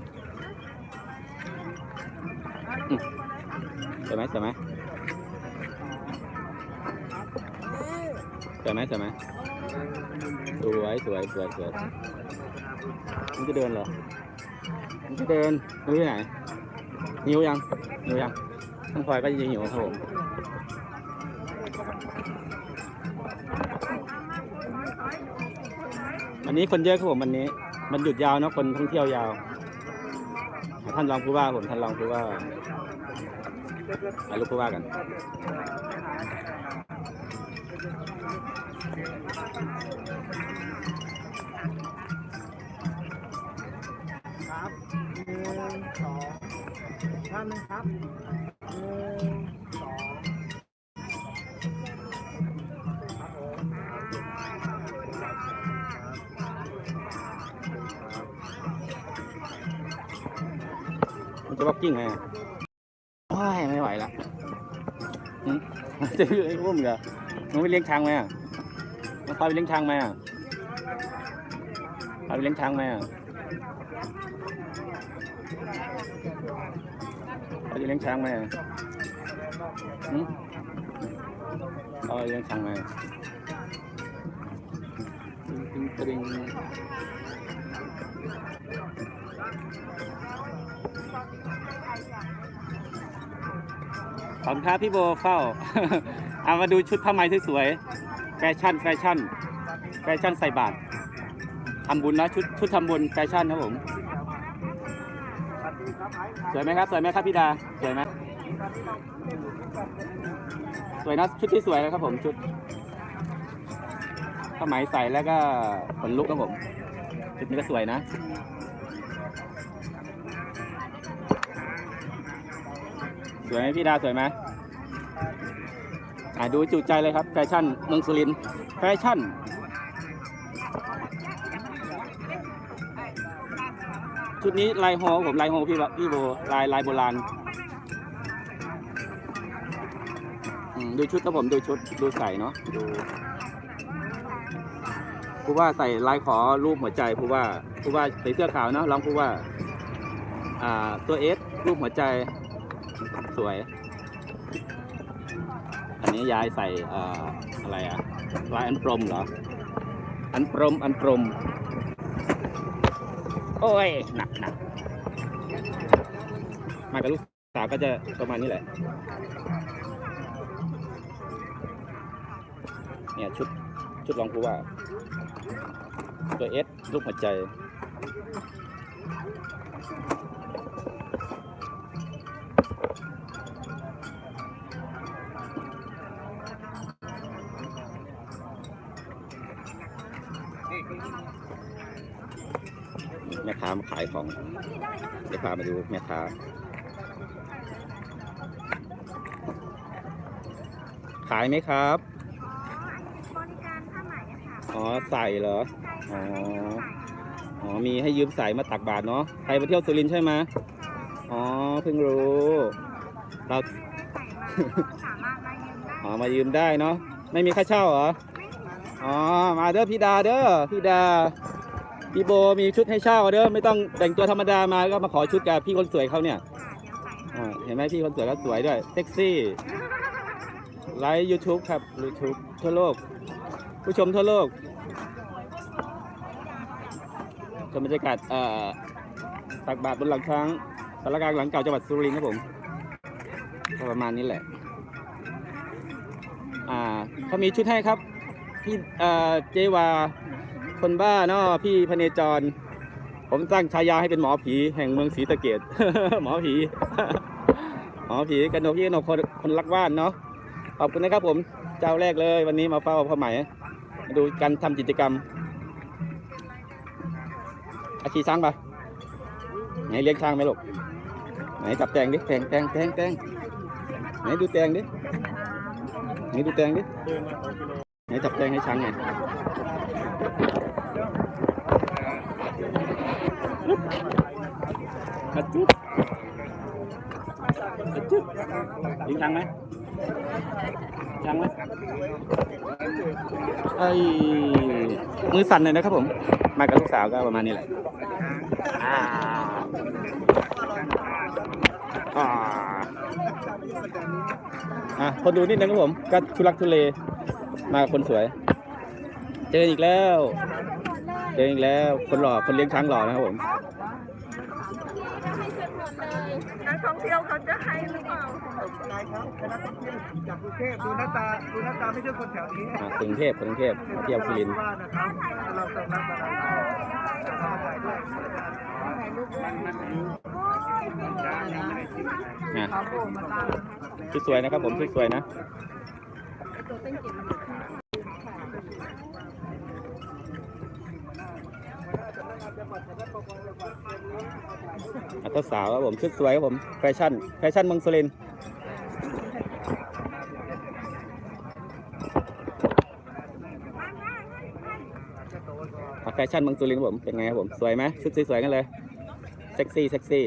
สวยไหมสวยไหมสวยไหมสวยไหมสวยสวยสวยสวยมันจะเดินเหรอมันจะเดินมันไปไหนหิวยังหิวยังน้องพลอยก็จะหิวครับผมวันนี้คนเยอะครับผมวันนี้ มันหยุดยาวเนอะคนท่องเที่ยวยาว ท่านรองผู้ว่าผมท่านรองผู้ว่าถ่ายรูกผู้ว่ากันครับหนึ่งสองท่านครับ กกิ้งไงอะโอ้ยไม่ไหวละหึจะไปอุ้มเหรอมึงไปเลี้ยงช้างไหมอะมึงพาไปเลี้ยงช้างไหมอะพาไปเลี้ยงช้างไหมอะพาไปเลี้ยงช้างไหมอะพาไปเลี้ยงช้างไหมตึงตึง ขอบคุณครับพี่โบเข้า เอามาดูชุดผ้าไหมสวยๆแฟชั่นแฟชั่น แฟชั่นใส่บาตรทำบุญนะชุดชุดทำบุญแฟชั่นครับผมสวยไหมครับสวยไหมครับพี่ดาสวยไหมสวยนะชุดที่สวยนะครับผมชุดผ้าไหมใส่แล้วก็ขนลุกครับผมชุดนี้ก็สวยนะ สวยไหมพี่ดาสวยไหมอ่าดูจุใจเลยครับแฟชั่นเมืองสุรินทร์แฟชั่นชุดนี้ลายโฮผมลายโฮพี่บพี่โบลายลายโบราณดูชุดครับผมดูชุดดูใส่เนาะดูผู้ว่าใส่ลายขอรูปหัวใจผู้ว่าผู้ว่าใส่เสื้อขาวเนาะร้องผู้ว่า อ่าตัวเอสรูปหัวใจ วย อันนี้ยายใส่ออะไรอะลายอันปรมเหรอ อันปรมอันปรม โอ้ย หนักหนักมากับลูกสาวก็จะประมาณนี้แหละ เนี่ยชุดชุดรองผู้ว่า ตัวเอสรูปหัวใจามาขายของเดี๋ยวพามาดูแม่ค้าขายไหมครับบริการผ้าไหมอะค่ะอ๋อใส่เหรอใช่อ๋อค่ะอ๋อมีให้ยืมใส่มาตักบาทเนาะใครมาเที่ยวสุรินทร์ใช่ไหมอ๋อเพิ่งรู้เราไม่ได้ใส่มาสามารถมายืมได้อ๋อมายืมได้เนาะไม่มีค่าเช่าเหรออ๋อมาเด้อพี่ดาเด้อพี่ดา พี่โบมีชุดให้เช่าเด้อไม่ต้องแต่งตัวธรรมดามาก็มาขอชุดกับพี่คนสวยเขาเนี่ยค่ะเดี๋ยวใส่ให้อ่าเห็นไหมพี่คนสวยก็สวยด้วยเซ็กซี่ไลฟ์ YouTube ครับ YouTube ทั่วโลก ผู้ชมทั่วโลกชมบรรยากาศเอ่อตักบาทบนหลังช้างสารกลางหลังเก่าจังหวัดสุรินทร์ครับผมก็ประมาณนี้แหละ อ่าเขามีชุดให้ครับพี่เอ่อเจวา คนบ้าเนาะพี่พเนจร ผมตั้งฉายาให้เป็นหมอผีแห่งเมืองศรีสะเกดหมอผี หมอผีกันนกยี่นกคนคนรักบ้านเนาะขอบคุณนะครับ ผมเจ้าแรกเลยวันนี้มาเฝ้าพ่อใหม่มาดูการทำกิจกรรมอาชีช้างปะไหนเลี้ยงช้างไหมลูกไหนจับแตงดิแตงแตงแตงแตงไหนดูแตงดิไหนดูแตงดิไหนจับแตงให้ช้างไง กระจุ๊บกระจุ๊บเลี้ยงช้างไหมช้างไหมไอ้มือสั่นเลยนะครับผม มากับลูกสาวก็ประมาณนี้แหละอ่าอ่าอะคนดูนิดนึงครับผม ก็ทุลักทุเล มากับคนสวย เจออีกแล้ว เจออีกแล้วคนหล่อคนเลี้ยงช้างหล่อนะครับผมนักท่องเที่ยวเขาจะให้หรือเปล่านายครับคณะท่องเที่ยวจากกรุงเทพดูหน้าตาดูหน้าตาไม่ใช่คนแถวนี้อ่ากรุงเทพกรุงเทพมาเที่ยวสุรินทร์ว่านะครับเราต้องรับอะไรถ่ายด้วยอะชุดสวยนะครับผมชุดสวยนะ อะเจ้าสาวครับผมชุดสวยครับผมแฟชั่นแฟชั่นเมืองสุรินทร์อะแฟชั่นเมืองสุรินทร์ครับผมเป็นไงครับผมสวยไหมชุดสวยๆกันเลยเซ็กซี่เซ็กซี่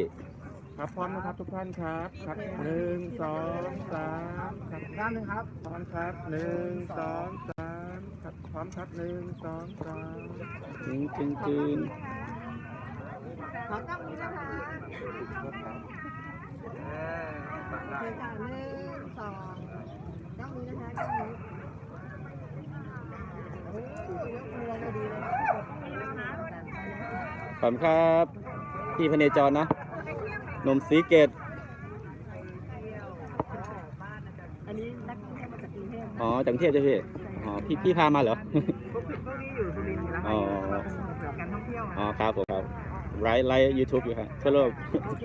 ครับพร้อมนะครับทุกท่านครับครับหนึ่งสองสามครับด้านหนึ่งครับพร้อมครับหนึ่งสองสามครับพร้อมครับหนึ่งสองสามจริงจริงจริง ขอต้องนี้นะคะโอเคค่ะหนึ่งสองต้องนี้นะคะต้องนี้โอ้ยยกมือเราพอดีเลยขอบคุณครับพี่พเนจรนะหนมสีเกตอันนี้นักท่องเที่ยวมาจากกรุงเทพอ๋อจากกรุงเทพใช่ไหมพี่อ๋อพี่พี่พามาเหรอพวกพวกนี้อยู่สุรินทร์อยู่แล้วอ๋อเราเป็นส่งเสริมการท่องเที่ยวอ๋อครับผมครับ live live YouTube อยู่ครับทั่วโลกโอเค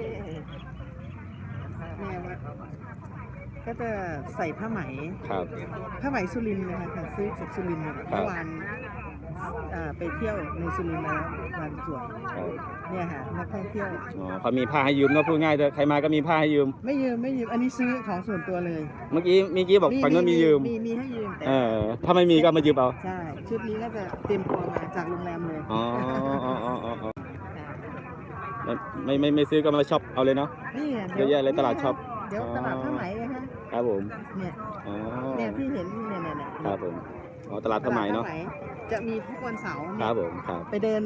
แม่ว่าก็จะใส่ผ้าไหม ครับ ผ้าไหมสุรินทร์นะคะค่ะซื้อจากสุรินทร์มาครับเมื่อวานอ่าไปเที่ยวในสุรินทร์มาแล้วบางส่วนครับเนี่ยค่ะนักท่องเที่ยว อ๋อเขามีผ้าให้ยืมเนาะพูดง่ายเลยใครมาก็มีผ้าให้ยืม ไม่ยืมไม่ยืมอันนี้ซื้อของส่วนตัวเลยเมื่อกี้เมื่อกี้บอกฝั่งนู้นมียืม มีมีให้ยืมแต่เออ ถ้าไม่มีก็มายืมเอา ใช่ชุดนี้ก็จะเตรียมตัวมาจากโรงแรมเลย อ๋ออ๋ออ๋ออ๋ออ๋อค่ะ ไม่ไม่ไม่ซื้อก็มาช็อปเอาเลยเนาะนี่ไงเยอะแยะเลยตลาดช็อป เดี๋ยวตลาดผ้าไหมเลยฮะครับผมเนี่ยอ๋อเนี่ยที่เห็นเนี่ยเนี่ยเนี่ยครับผมอ๋อตลาดผ้าไหมเนาะตลดจะมีทุกวันเสาร์ครับผมครับไปเดิน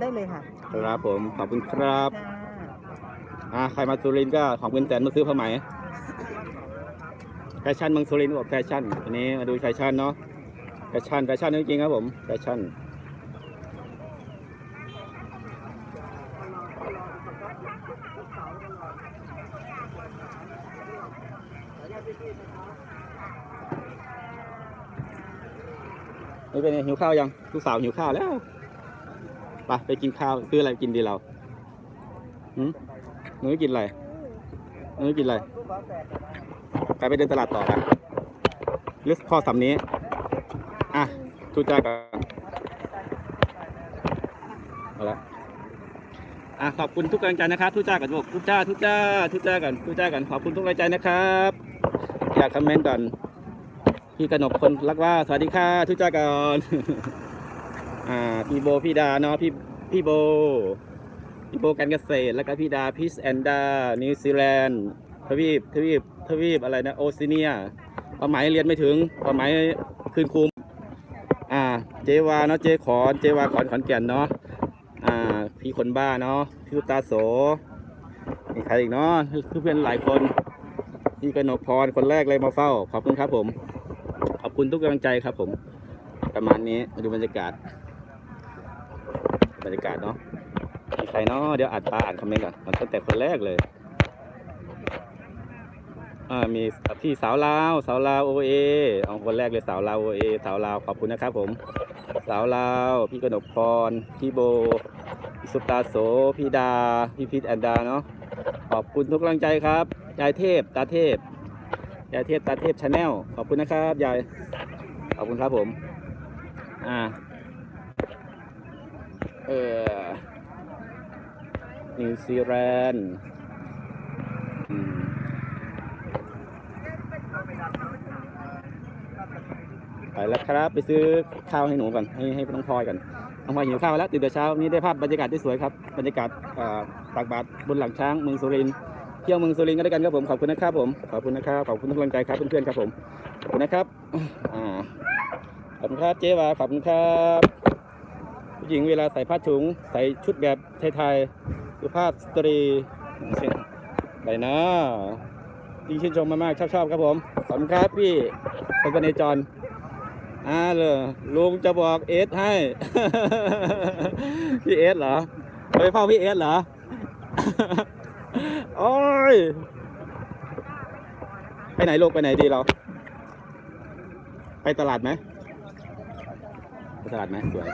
ได้เลยค่ะครับผมขอบคุณครับค่ะอ่าใครมาสุรินทร์ก็ของคุณแสนมาซื้อผ้าไหมแฟชั่นเมืองสุรินทร์บอกแฟชั่นอันนี้มาดูแฟชั่นเนาะแฟชั่นแฟชั่นจริงๆครับผมแฟชั่น นี่เป็นไงหิวข้าวยังลูกสาวหิวข้าวแล้วไปไปกินข้าวซื้ออะไรกินดีเราหืมหนูกินอะไรหนูกินอะไรไปไปเดินตลาดต่อกันหรือพ่อสำนี้ อะทุจ้ากันเอาละอะขอบคุณทุกกำลังใจนะครับทุจ้ากันบอกทุจ้าทุจ้าทุจ้ากันทุจ้ากันขอบคุณทุกกำลังใจนะครับ อยากคอมเมนต์ก่อน พี่กนกคนรักว่า สวัสดีค่ะทุกจ้าก่อนอ่าพี่โบพี่ดาเนาะพี่พี่โบ พี่โบการเกษตร แล้วก็พี่ดาพิสแอนดา นิวซีแลนด์ทวีปทวีปทวีปอะไรนะโอซิเนียความหมายเรียนไม่ถึงความหมายคืนคุมอ่า เจวาเนาะเจขอนเจวาขอนขอนแก่นเนาะอ่า พี่คนบ้าเนาะพี่ตาโสมีใครอีกเนาะคือเพื่อนหลายคน พี่กนกพรคนแรกเลยมาเฝ้า ขอบคุณครับผม ขอบคุณทุกกำลังใจครับผม ประมาณนี้มาดูบรรยากาศ บรรยากาศเนาะมีใครเนาะเดี๋ยวอ่านตาอ่านคอมเมนต์ก่อนมันตั้งแต่คนแรกเลยอ่ามีพี่สาวลาวสาวลาวโอเอเอาคนแรกเลยสาวลาวโอเอสาวลาวขอบคุณนะครับผม สาวลาวพี่กนกพรพี่โบพี่สุตาโสพี่ดาพี่พิษแอนดาเนาะขอบคุณทุกกำลังใจครับยายเทพตาเทพ ยายเทพตาเทพ channel ขอบคุณนะครับยายขอบคุณครับผมอ่าเออนิวซีแลนด์ไปแล้วครับไปซื้อข้าวให้หนูก่อนให้ให้น้องพลอยก่อนน้องพลอยหิวข้าวแล้วตื่นแต่เช้านี้ได้ภาพบรรยากาศที่สวยครับบรรยากาศอ่าตักบาตรบนหลังช้างเมืองสุรินทร์ เที่ยวเมืองสุรินทร์กันด้วยกันครับผมขอบคุณนะครับผมขอบคุณนะครับขอบคุณทุกกำลังใจครับเพื่อนๆครับผมขอบคุณนะครับอ่าขอบคุณครับเจ๊วาขอบคุณครับผู้หญิงเวลาใส่ผ้าถุงใส่ชุดแบบไทยๆสุภาพสตรีเช่นไปนะยิ่งชื่นชมมากๆชอบๆครับผมขอบคุณครับพี่คนกันในจรอ่าเลยลุงจะบอกเอสให้ พี่เอสเหรอไปเฝ้าพี่เอสเหรอ โอ้ย ไปไหนลูกไปไหนดีเรา ไปตลาดไหมไปตลาดไหมสวย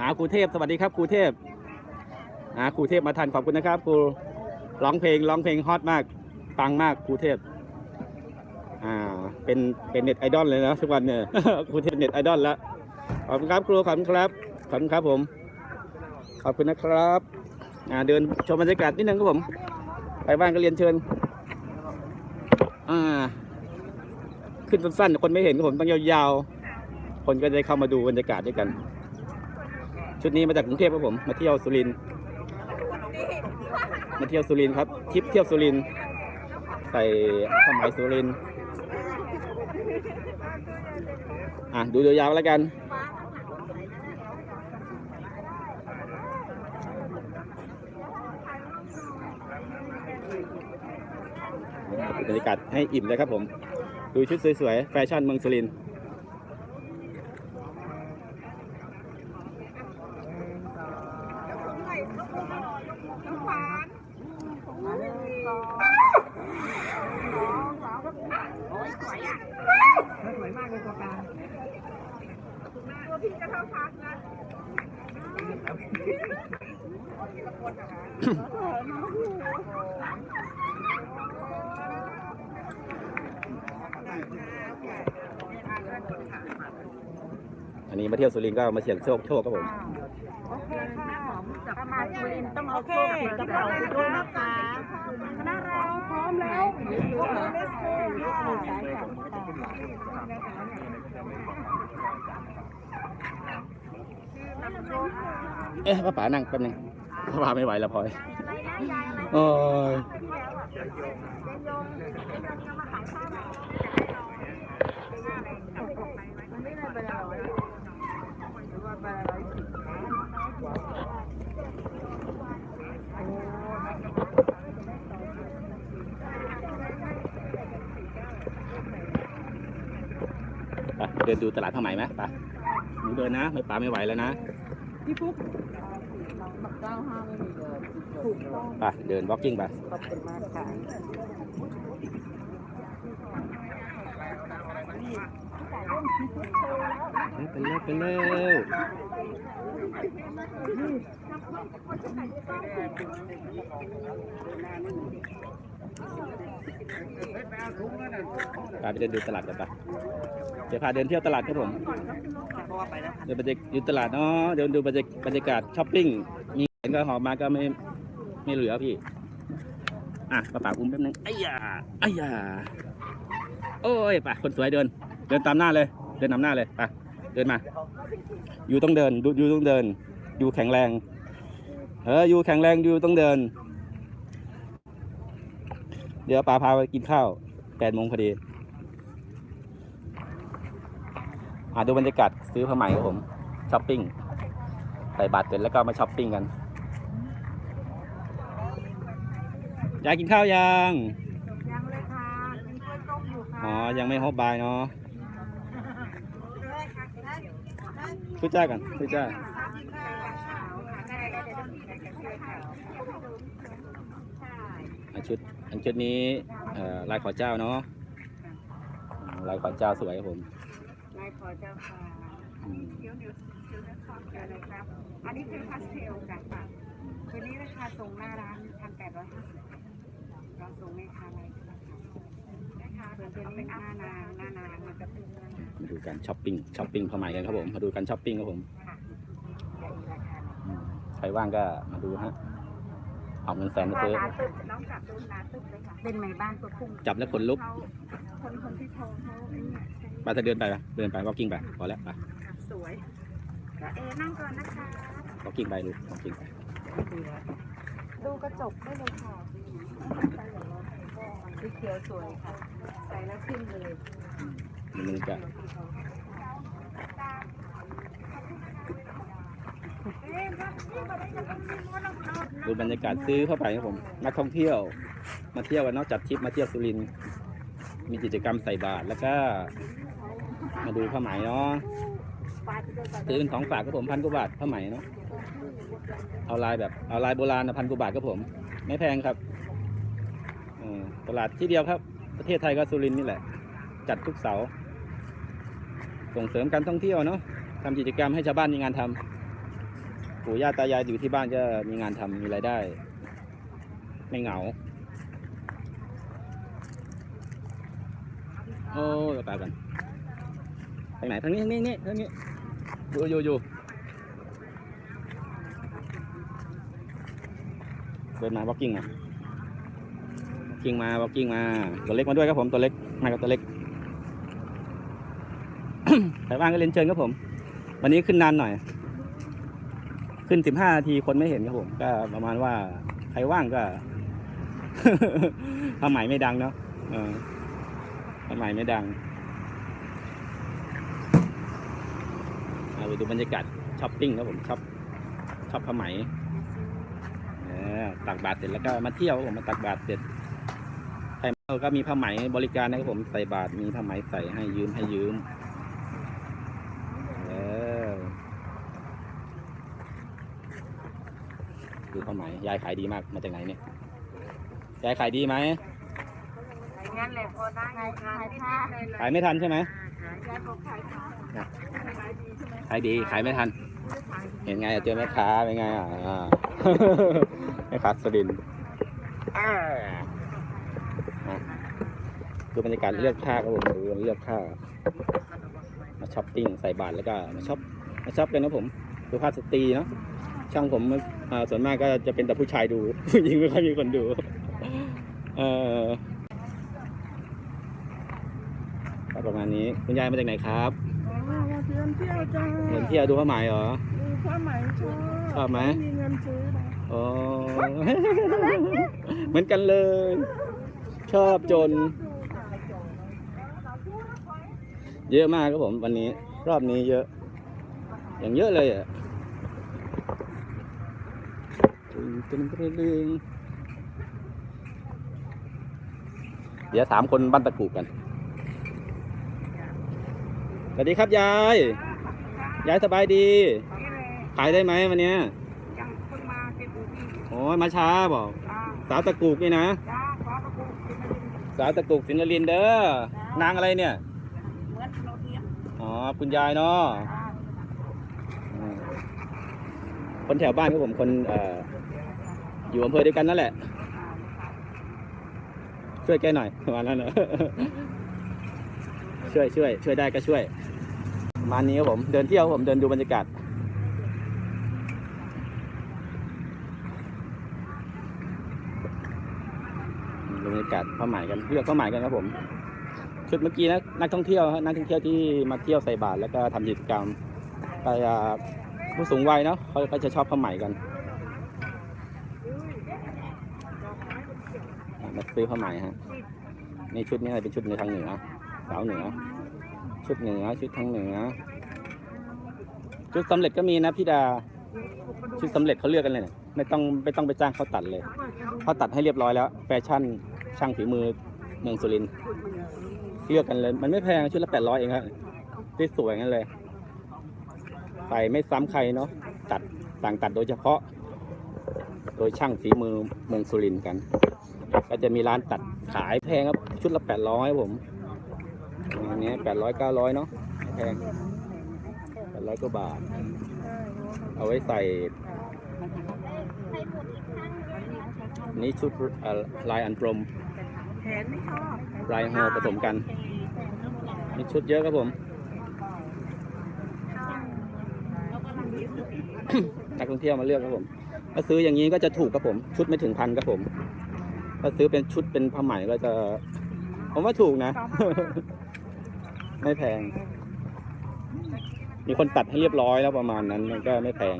หาครูเทพสวัสดีครับครูเทพหาครูเทพมาทันขอบคุณนะครับครูร้องเพลงร้องเพลงฮอตมากปังมากครูเทพ เป็นเป็นเน็ตไอดอลเลยนะทุกวันเนี่ยครูเทพเน็ตไอดอลล้วขอบคุณครับครูขอบคุณครับขอบคุณครับผม ขอบคุณนะครับอ่าเดินชมบรรยากาศนิดนึงครับผม ไปบ้านก็เรียนเชิญอ่าขึ้นสั้นๆคนไม่เห็นครับผมต้องยาวๆ คนก็จะเข้ามาดูบรรยากาศด้วยกัน ชุดนี้มาจากกรุงเทพครับผม มาเที่ยวสุรินทร์มาเที่ยวสุรินทร์ครับทริปเที่ยวสุรินทร์ใส่ผ้าไหมสุรินทร์ อะดูยาวๆแล้วกัน บรรยากาศให้อิ่มเลยครับผม ดูชุดสวยๆ แฟชั่นเมืองสุรินทร์ อันนี้มาเที่ยวสุรินทร์ ก็มาเสี่ยงโชคโชคครับผมโอเคค่ะถ้ามาสุรินทร์ต้องเอาโชคกระเป๋าด้วยนะคะคณะเราพร้อมแล้วยกมือเลสโก้ค่ะเอ๊ะป้าป๋านั่งแป๊บนึงป้าป๋าไม่ไหวแล้วพลอยโอ้ยไม่ได้ไปแล้ว เดินดูตลาดผ้าไหมไหมไปหนูเดินนะ ไม่ป๋าไม่ไหวแล้วนะพี่ปุ๊กบักเก้าห้าไม่มีเลยถูกต้องไปเดิน walking ไปขอบคุณมากค่ะไปเร็วไปเร็ว พาไปเดินดูตลาดกันปะเดี๋ยวพาเดินเที่ยวตลาดครับผมเดินบรรยากาศอยู่ตลาดเนาะเดินดูบรรยากาศช้อปปิ้ง มีเห็นก็หอบมาก็ไม่ไม่เหลือพี่ อะป้าป๋าอุ้มแป๊บนึงไอ้ยาไอ้ยาโอ้ยไป่ะคนสวยเดิน เดินตามหน้าเลย เดินนำหน้าเลยไปเดินมา อยู่ต้องเดินดูอยู่ต้องเดิน อยู่แข็งแรง เอออยู่แข็งแรงอยู่ต้องเดิน เดี๋ยวป้าพาไปกินข้าวแปดโมงพอดีอ่าดูบรรยากาศซื้อผ้าไหมครับผมช้อปปิ้งใส่บาตรเสร็จแล้วก็มาช้อปปิ้งกันยายกินข้าวยังยังเลยค่ะกินกล้วยต้มอยู่ค่ะอ๋อยังไม่ฮอบบายเนาะได้ค่ะได้ได้พูดจ้ากันพูดจ้าอันชุด อันชุดนี้เอ่อลายขอเจ้าเนาะอืมลายขอเจ้าสวยครับผมนายขอเจ้าค่ะอืมเดี๋ยวเดี๋ยวเดี๋ยวนะครับเดี๋ยวนะครับ อันนี้เป็นพาสเทลกันค่ะคืนนี้ราคาส่งหน้าร้านพันแปดร้อยห้าสิบเราส่งในคาอะไรนะคะเปิดเป็นหน้านางหน้านางมันจะเป็นหน้านางมาดูการช้อปปิ้งช้อปปิ้งผ้าไหมกันครับผมมาดูการช้อปปิ้งครับผมค่ะอืมใครว่างก็มาดูฮะ เอาเงินแสนมาซื้อ ร้านตึกน้องจับดูร้านตึกเลยค่ะเป็นไหมบ้านตัวพุ่งจับแล้วขนลุกเขาคนคนที่โทรเขาไอ้เนี่ยใช่ไปจะเดินไปปะเดินไป walking ไปพอแล้วไปค่ะสวยก็เอนั่งก่อนนะคะ walking ไปดู walking ไปดูกระจกได้เลยค่ะสีเขียวสวยค่ะ ใส่แล้วขึ้นเลยมันจะดู ดูบรรยากาศซื้อเข้าไปครับผมนักท่องเที่ยว มาเที่ยวกันเนอกจัดทริปมาเที่ยวสุรินทร์มีกิจกรรมใส่บาตรแล้วก็ มาดูผ้าไหมเนาะซื้อเป็นของฝากครับผมพันกว่าบาทผ้าไหมเนาะเอาลายแบบเอาลายโบราณนะพันกว่าบาทครับผม ไม่แพงครับตลาดที่เดียวครับ ประเทศไทยก็สุรินทร์นี่แหละ จัดทุกเสาร์ส่งเสริมการท่องเที่ยวเนาะทำกิจกรรมให้ชาวบ้านมีงานทำ ปู่ย่าตายายอยู่ที่บ้านก็มีงานทำมีรายได้ ไม่เหงา โอ้ยไปกันทางไหนทางนี้ทางนี้นี่ทางนี้อยู่อยู่อยู่เดินมา walking มา walking มา walking มา ตัวเล็กมาด้วยครับผมตัวเล็กมากับตัวเล็กใครว่างก็เรียนเชิญครับผม วันนี้ขึ้นนานหน่อย ขึ้นสิบห้านาทีคนไม่เห็นครับผม ก็ประมาณว่าใครว่างก็ผ้าไหมไม่ดังเนาะเออผ้าไหมไม่ดังเอาไปดูบรรยากาศช้อปปิ้งครับผมช็อปช็อปผ้าไหมตักบาตรเสร็จแล้วก็มาเที่ยวผมมาตักบาตรเสร็จใครมาก็มีผ้าไหมบริการนะครับผมใส่บาตรมีผ้าไหมใส่ให้ยืมให้ยืม เออ ดูผ้าไหมยายขายดีมากมาจากไหนเนี่ยยายขายดีไหมงั้นแหละพอได้ขายค่ะขายไม่ทันใช่ไหมยายบอกขายค่ะขายดีขายไม่ทันขเห็นไงอะเจอแม่ค้าเป็นไงอะอ่าแม่ค้าสรินทร์อ่าอะดูบรรยากาศเลือกผ้าครับผมดูเลือกผ้ามาช้อปปิ้งใส่บาทแล้วก็มาช็อปมาช็อปกันนะผมดูภาพสตรีเนาะ ช่างผมอ่าส่วนมากก็จะเป็นแต่ผู้ชายดู ผู้หญิงไม่ค่อยมีคนดูเออก็ประมาณนี้คุณยายมาจากไหนครับอ๋อมาเที่ยวเที่ยวจ้าเห็นเที่ยวดูผ้าไหมเหรอดูผ้าไหมชอบชอบไหมมีเงินซื้อนะอ๋อเหมือนกันเลย ชอบจน เยอะมากครับผมวันนี้ รอบนี้เยอะ อย่างเยอะเลยอะ ตึงตึงตึงตึงเดี๋ยวถามคนบ้านตะกูกันสวัสดีครับยาย ยายสบายดี ขายได้ไหมวันเนี้ยยังเพิ่งมาเจ็ดปีที่โอ้ยมาช้าบอก จ้าสาวตะกูกนี่นะ จ้าขอกระปุกกินมาดิสาวตะกุกสินนรินเด้อ นางอะไรเนี่ย เหมือนโนเทียมอ๋อ คุณยายเนาะ จ้า คนแถวบ้านของผมคนเอ่อ อยู่อำเภอเดียวกันนั่นแหละ ช่วยแกหน่อยประมาณนั้นนะช่วยช่วยช่วยได้ก็ช่วยประมาณนี้ครับผม เดินเที่ยวครับผมเดินดูบรรยากาศดูบรรยากาศผ้าไหมกันเลือกผ้าไหมกันครับผม ชุดเมื่อกี้นะนักท่องเที่ยวฮะนักท่องเที่ยวที่มาเที่ยวใส่บาตรแล้วก็ทำกิจกรรมไปอ่าผู้สูงวัยเนาะเขาก็จะชอบผ้าไหมกันอะ มาซื้อผ้าไหม่ฮะนี่ชุดนี้เป็นชุดในทางเหนือสาวเหนือ ชุดเหนือชุดทางเหนือ ชุดสำเร็จก็มีนะพี่ดา ชุดสำเร็จเขาเลือกกันเลยนี่ยไม่ต้องไม่ต้องไปจ้างเขาตัดเลยเขาตัดให้เรียบร้อยแล้ว แฟชั่นช่างฝีมือเมืองสุรินทร์เลือกกันเลย มันไม่แพงชุดละแปดร้อยเองครับที่สวยงั้นเลยใส่ไม่ซ้ำใครเนาะตัดสั่งตัดโดยเฉพาะ โดยช่างฝีมือเมืองสุรินทร์กัน ก็จะมีร้านตัดขายแพงครับ ชุดละแปดร้อยผมอันนี้แปดร้อยเก้าร้อยเนาะแพงแปดร้อยกว่าบาท เอาไว้ใส่ นี่ชุดลายอันกลมลายฮอผสมกันมีชุดเยอะครับผมนักท่องเที่ยวมาเลือกครับผม ถ้าซื้ออย่างนี้ก็จะถูกครับผม ชุดไม่ถึงพันครับผม ถ้าซื้อเป็นชุดเป็นผ้าไหมก็จะ ผมว่าถูกนะ ไม่แพง มีคนตัดให้เรียบร้อยแล้วประมาณนั้น มันก็ไม่แพง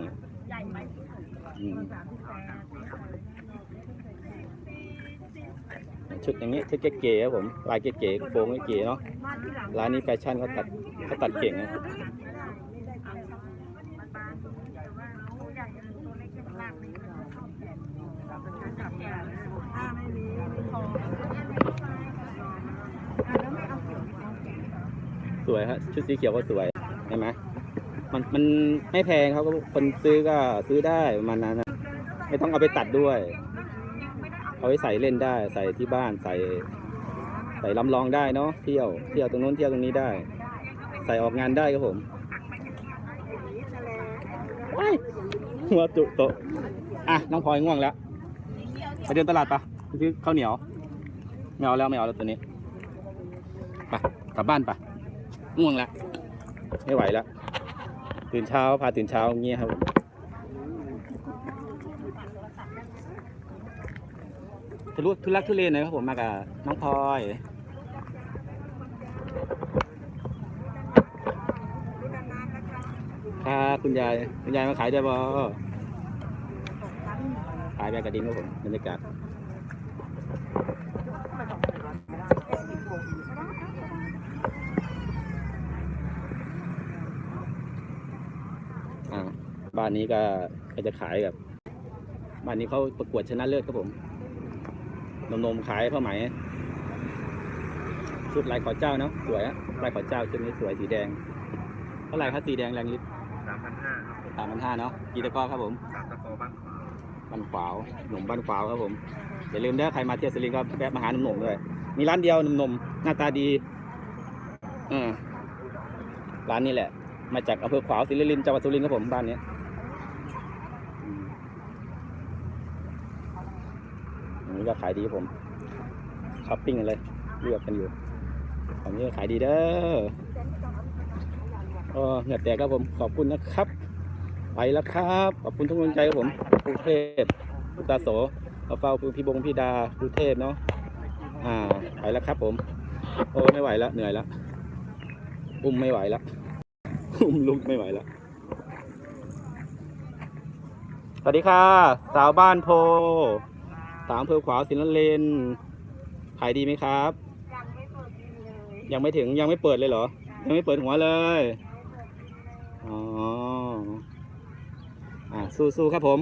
ชุดอย่างนี้ชุดเก๋ๆครับผมลายเก๋ๆโปรงเก๋ๆเนาะร้านนี้แฟชั่นเขาตัดเขาตัดเก่งนะ ถ้าไม่มีไม่พอ สวยฮะชุดสีเขียวก็สวยเห็นไหมมันมันไม่แพงเขาก็คนซื้อก็ซื้อได้ประมาณนั้นนะไม่ต้องเอาไปตัดด้วย เอาไว้ใส่เล่นได้ใส่ที่บ้านใส่ ใส่ลำลองได้เนาะเที่ยวเที่ยวตรงนู้นเที่ยวตรงนี้ได้ ใส่ออกงานได้ครับผมว้ายหัวจุโตะอะน้องพลอยง่วงแล้วไปเดินตลาดปะไปซื้อข้าวเหนียวไม่เอาแล้วไม่เอาแล้วตัวนี้ไปกลับบ้านไป ง่วงล้วไม่ไหวแล้วตื่นเช้าพาตื่นเช้าอย่างเงี้ยครับทะลุทุลักทุเลหน่อยครับผมมากับน้องพลอยค่ะคุณยายคุณยายมาขายได้บ่ขายแบบกระดิ่งครับผมบรรยากาศ อ่า บ้านนี้ก็ก็จะขายแบบบ้านนี้เขาประกวดชนะเลิศครับผมนมนมๆขายผ้าไหมชุดลายขอเจ้าเนาะสวยอะลายขอเจ้าชุดนี้สวยสีแดงเท่าไหร่ครับสีแดงแรงลิตรสามพันห้าครับสามพันห้าเนาะกีตะกร้อครับผมสามตะโกบ้านขวาบ้านขวาวหนุ่มบ้านขวาวครับผมอย่าลืมนะใครมาเที่ยวสุรินทร์ก็แวะมาหาหนุ่มๆด้วยมีร้านเดียวหนุ่มๆหน้าตาดีเออร้านนี้แหละ มาจากอำเภอขวาวศรีนครินทร์จังหวัดสุรินทร์ครับผมบ้านเนี้ยอืม อันนี้ก็ขายดีครับผมช้อปปิ้งกันเลยเลือกกันอยู่อันนี้ก็ขายดีเด้อเออเหงื่อแตกครับผมขอบคุณนะครับ ไปแล้วครับ ขอบคุณทุกกำลังใจครับผมกรุงเทพพุตาโสเอาเฝ้าพี่บงพี่ดากรุงเทพเนาะอ่าไปแล้วครับ ผม โอ้ไม่ไหวแล้วเหนื่อยแล้วอุ้มไม่ไหวแล้วอุ้มลุกไม่ไหวแล้วสวัสดีค่ะ สาวบ้านโพ สามอำเภอขวาวสินเลนขายดีไหมครับ ยังไม่เปิดดีเลยยังไม่ถึงยังไม่เปิดเลยเหรอ ยังไม่เปิดหัวเลย อ๋อ อ่าสู้ๆครับผม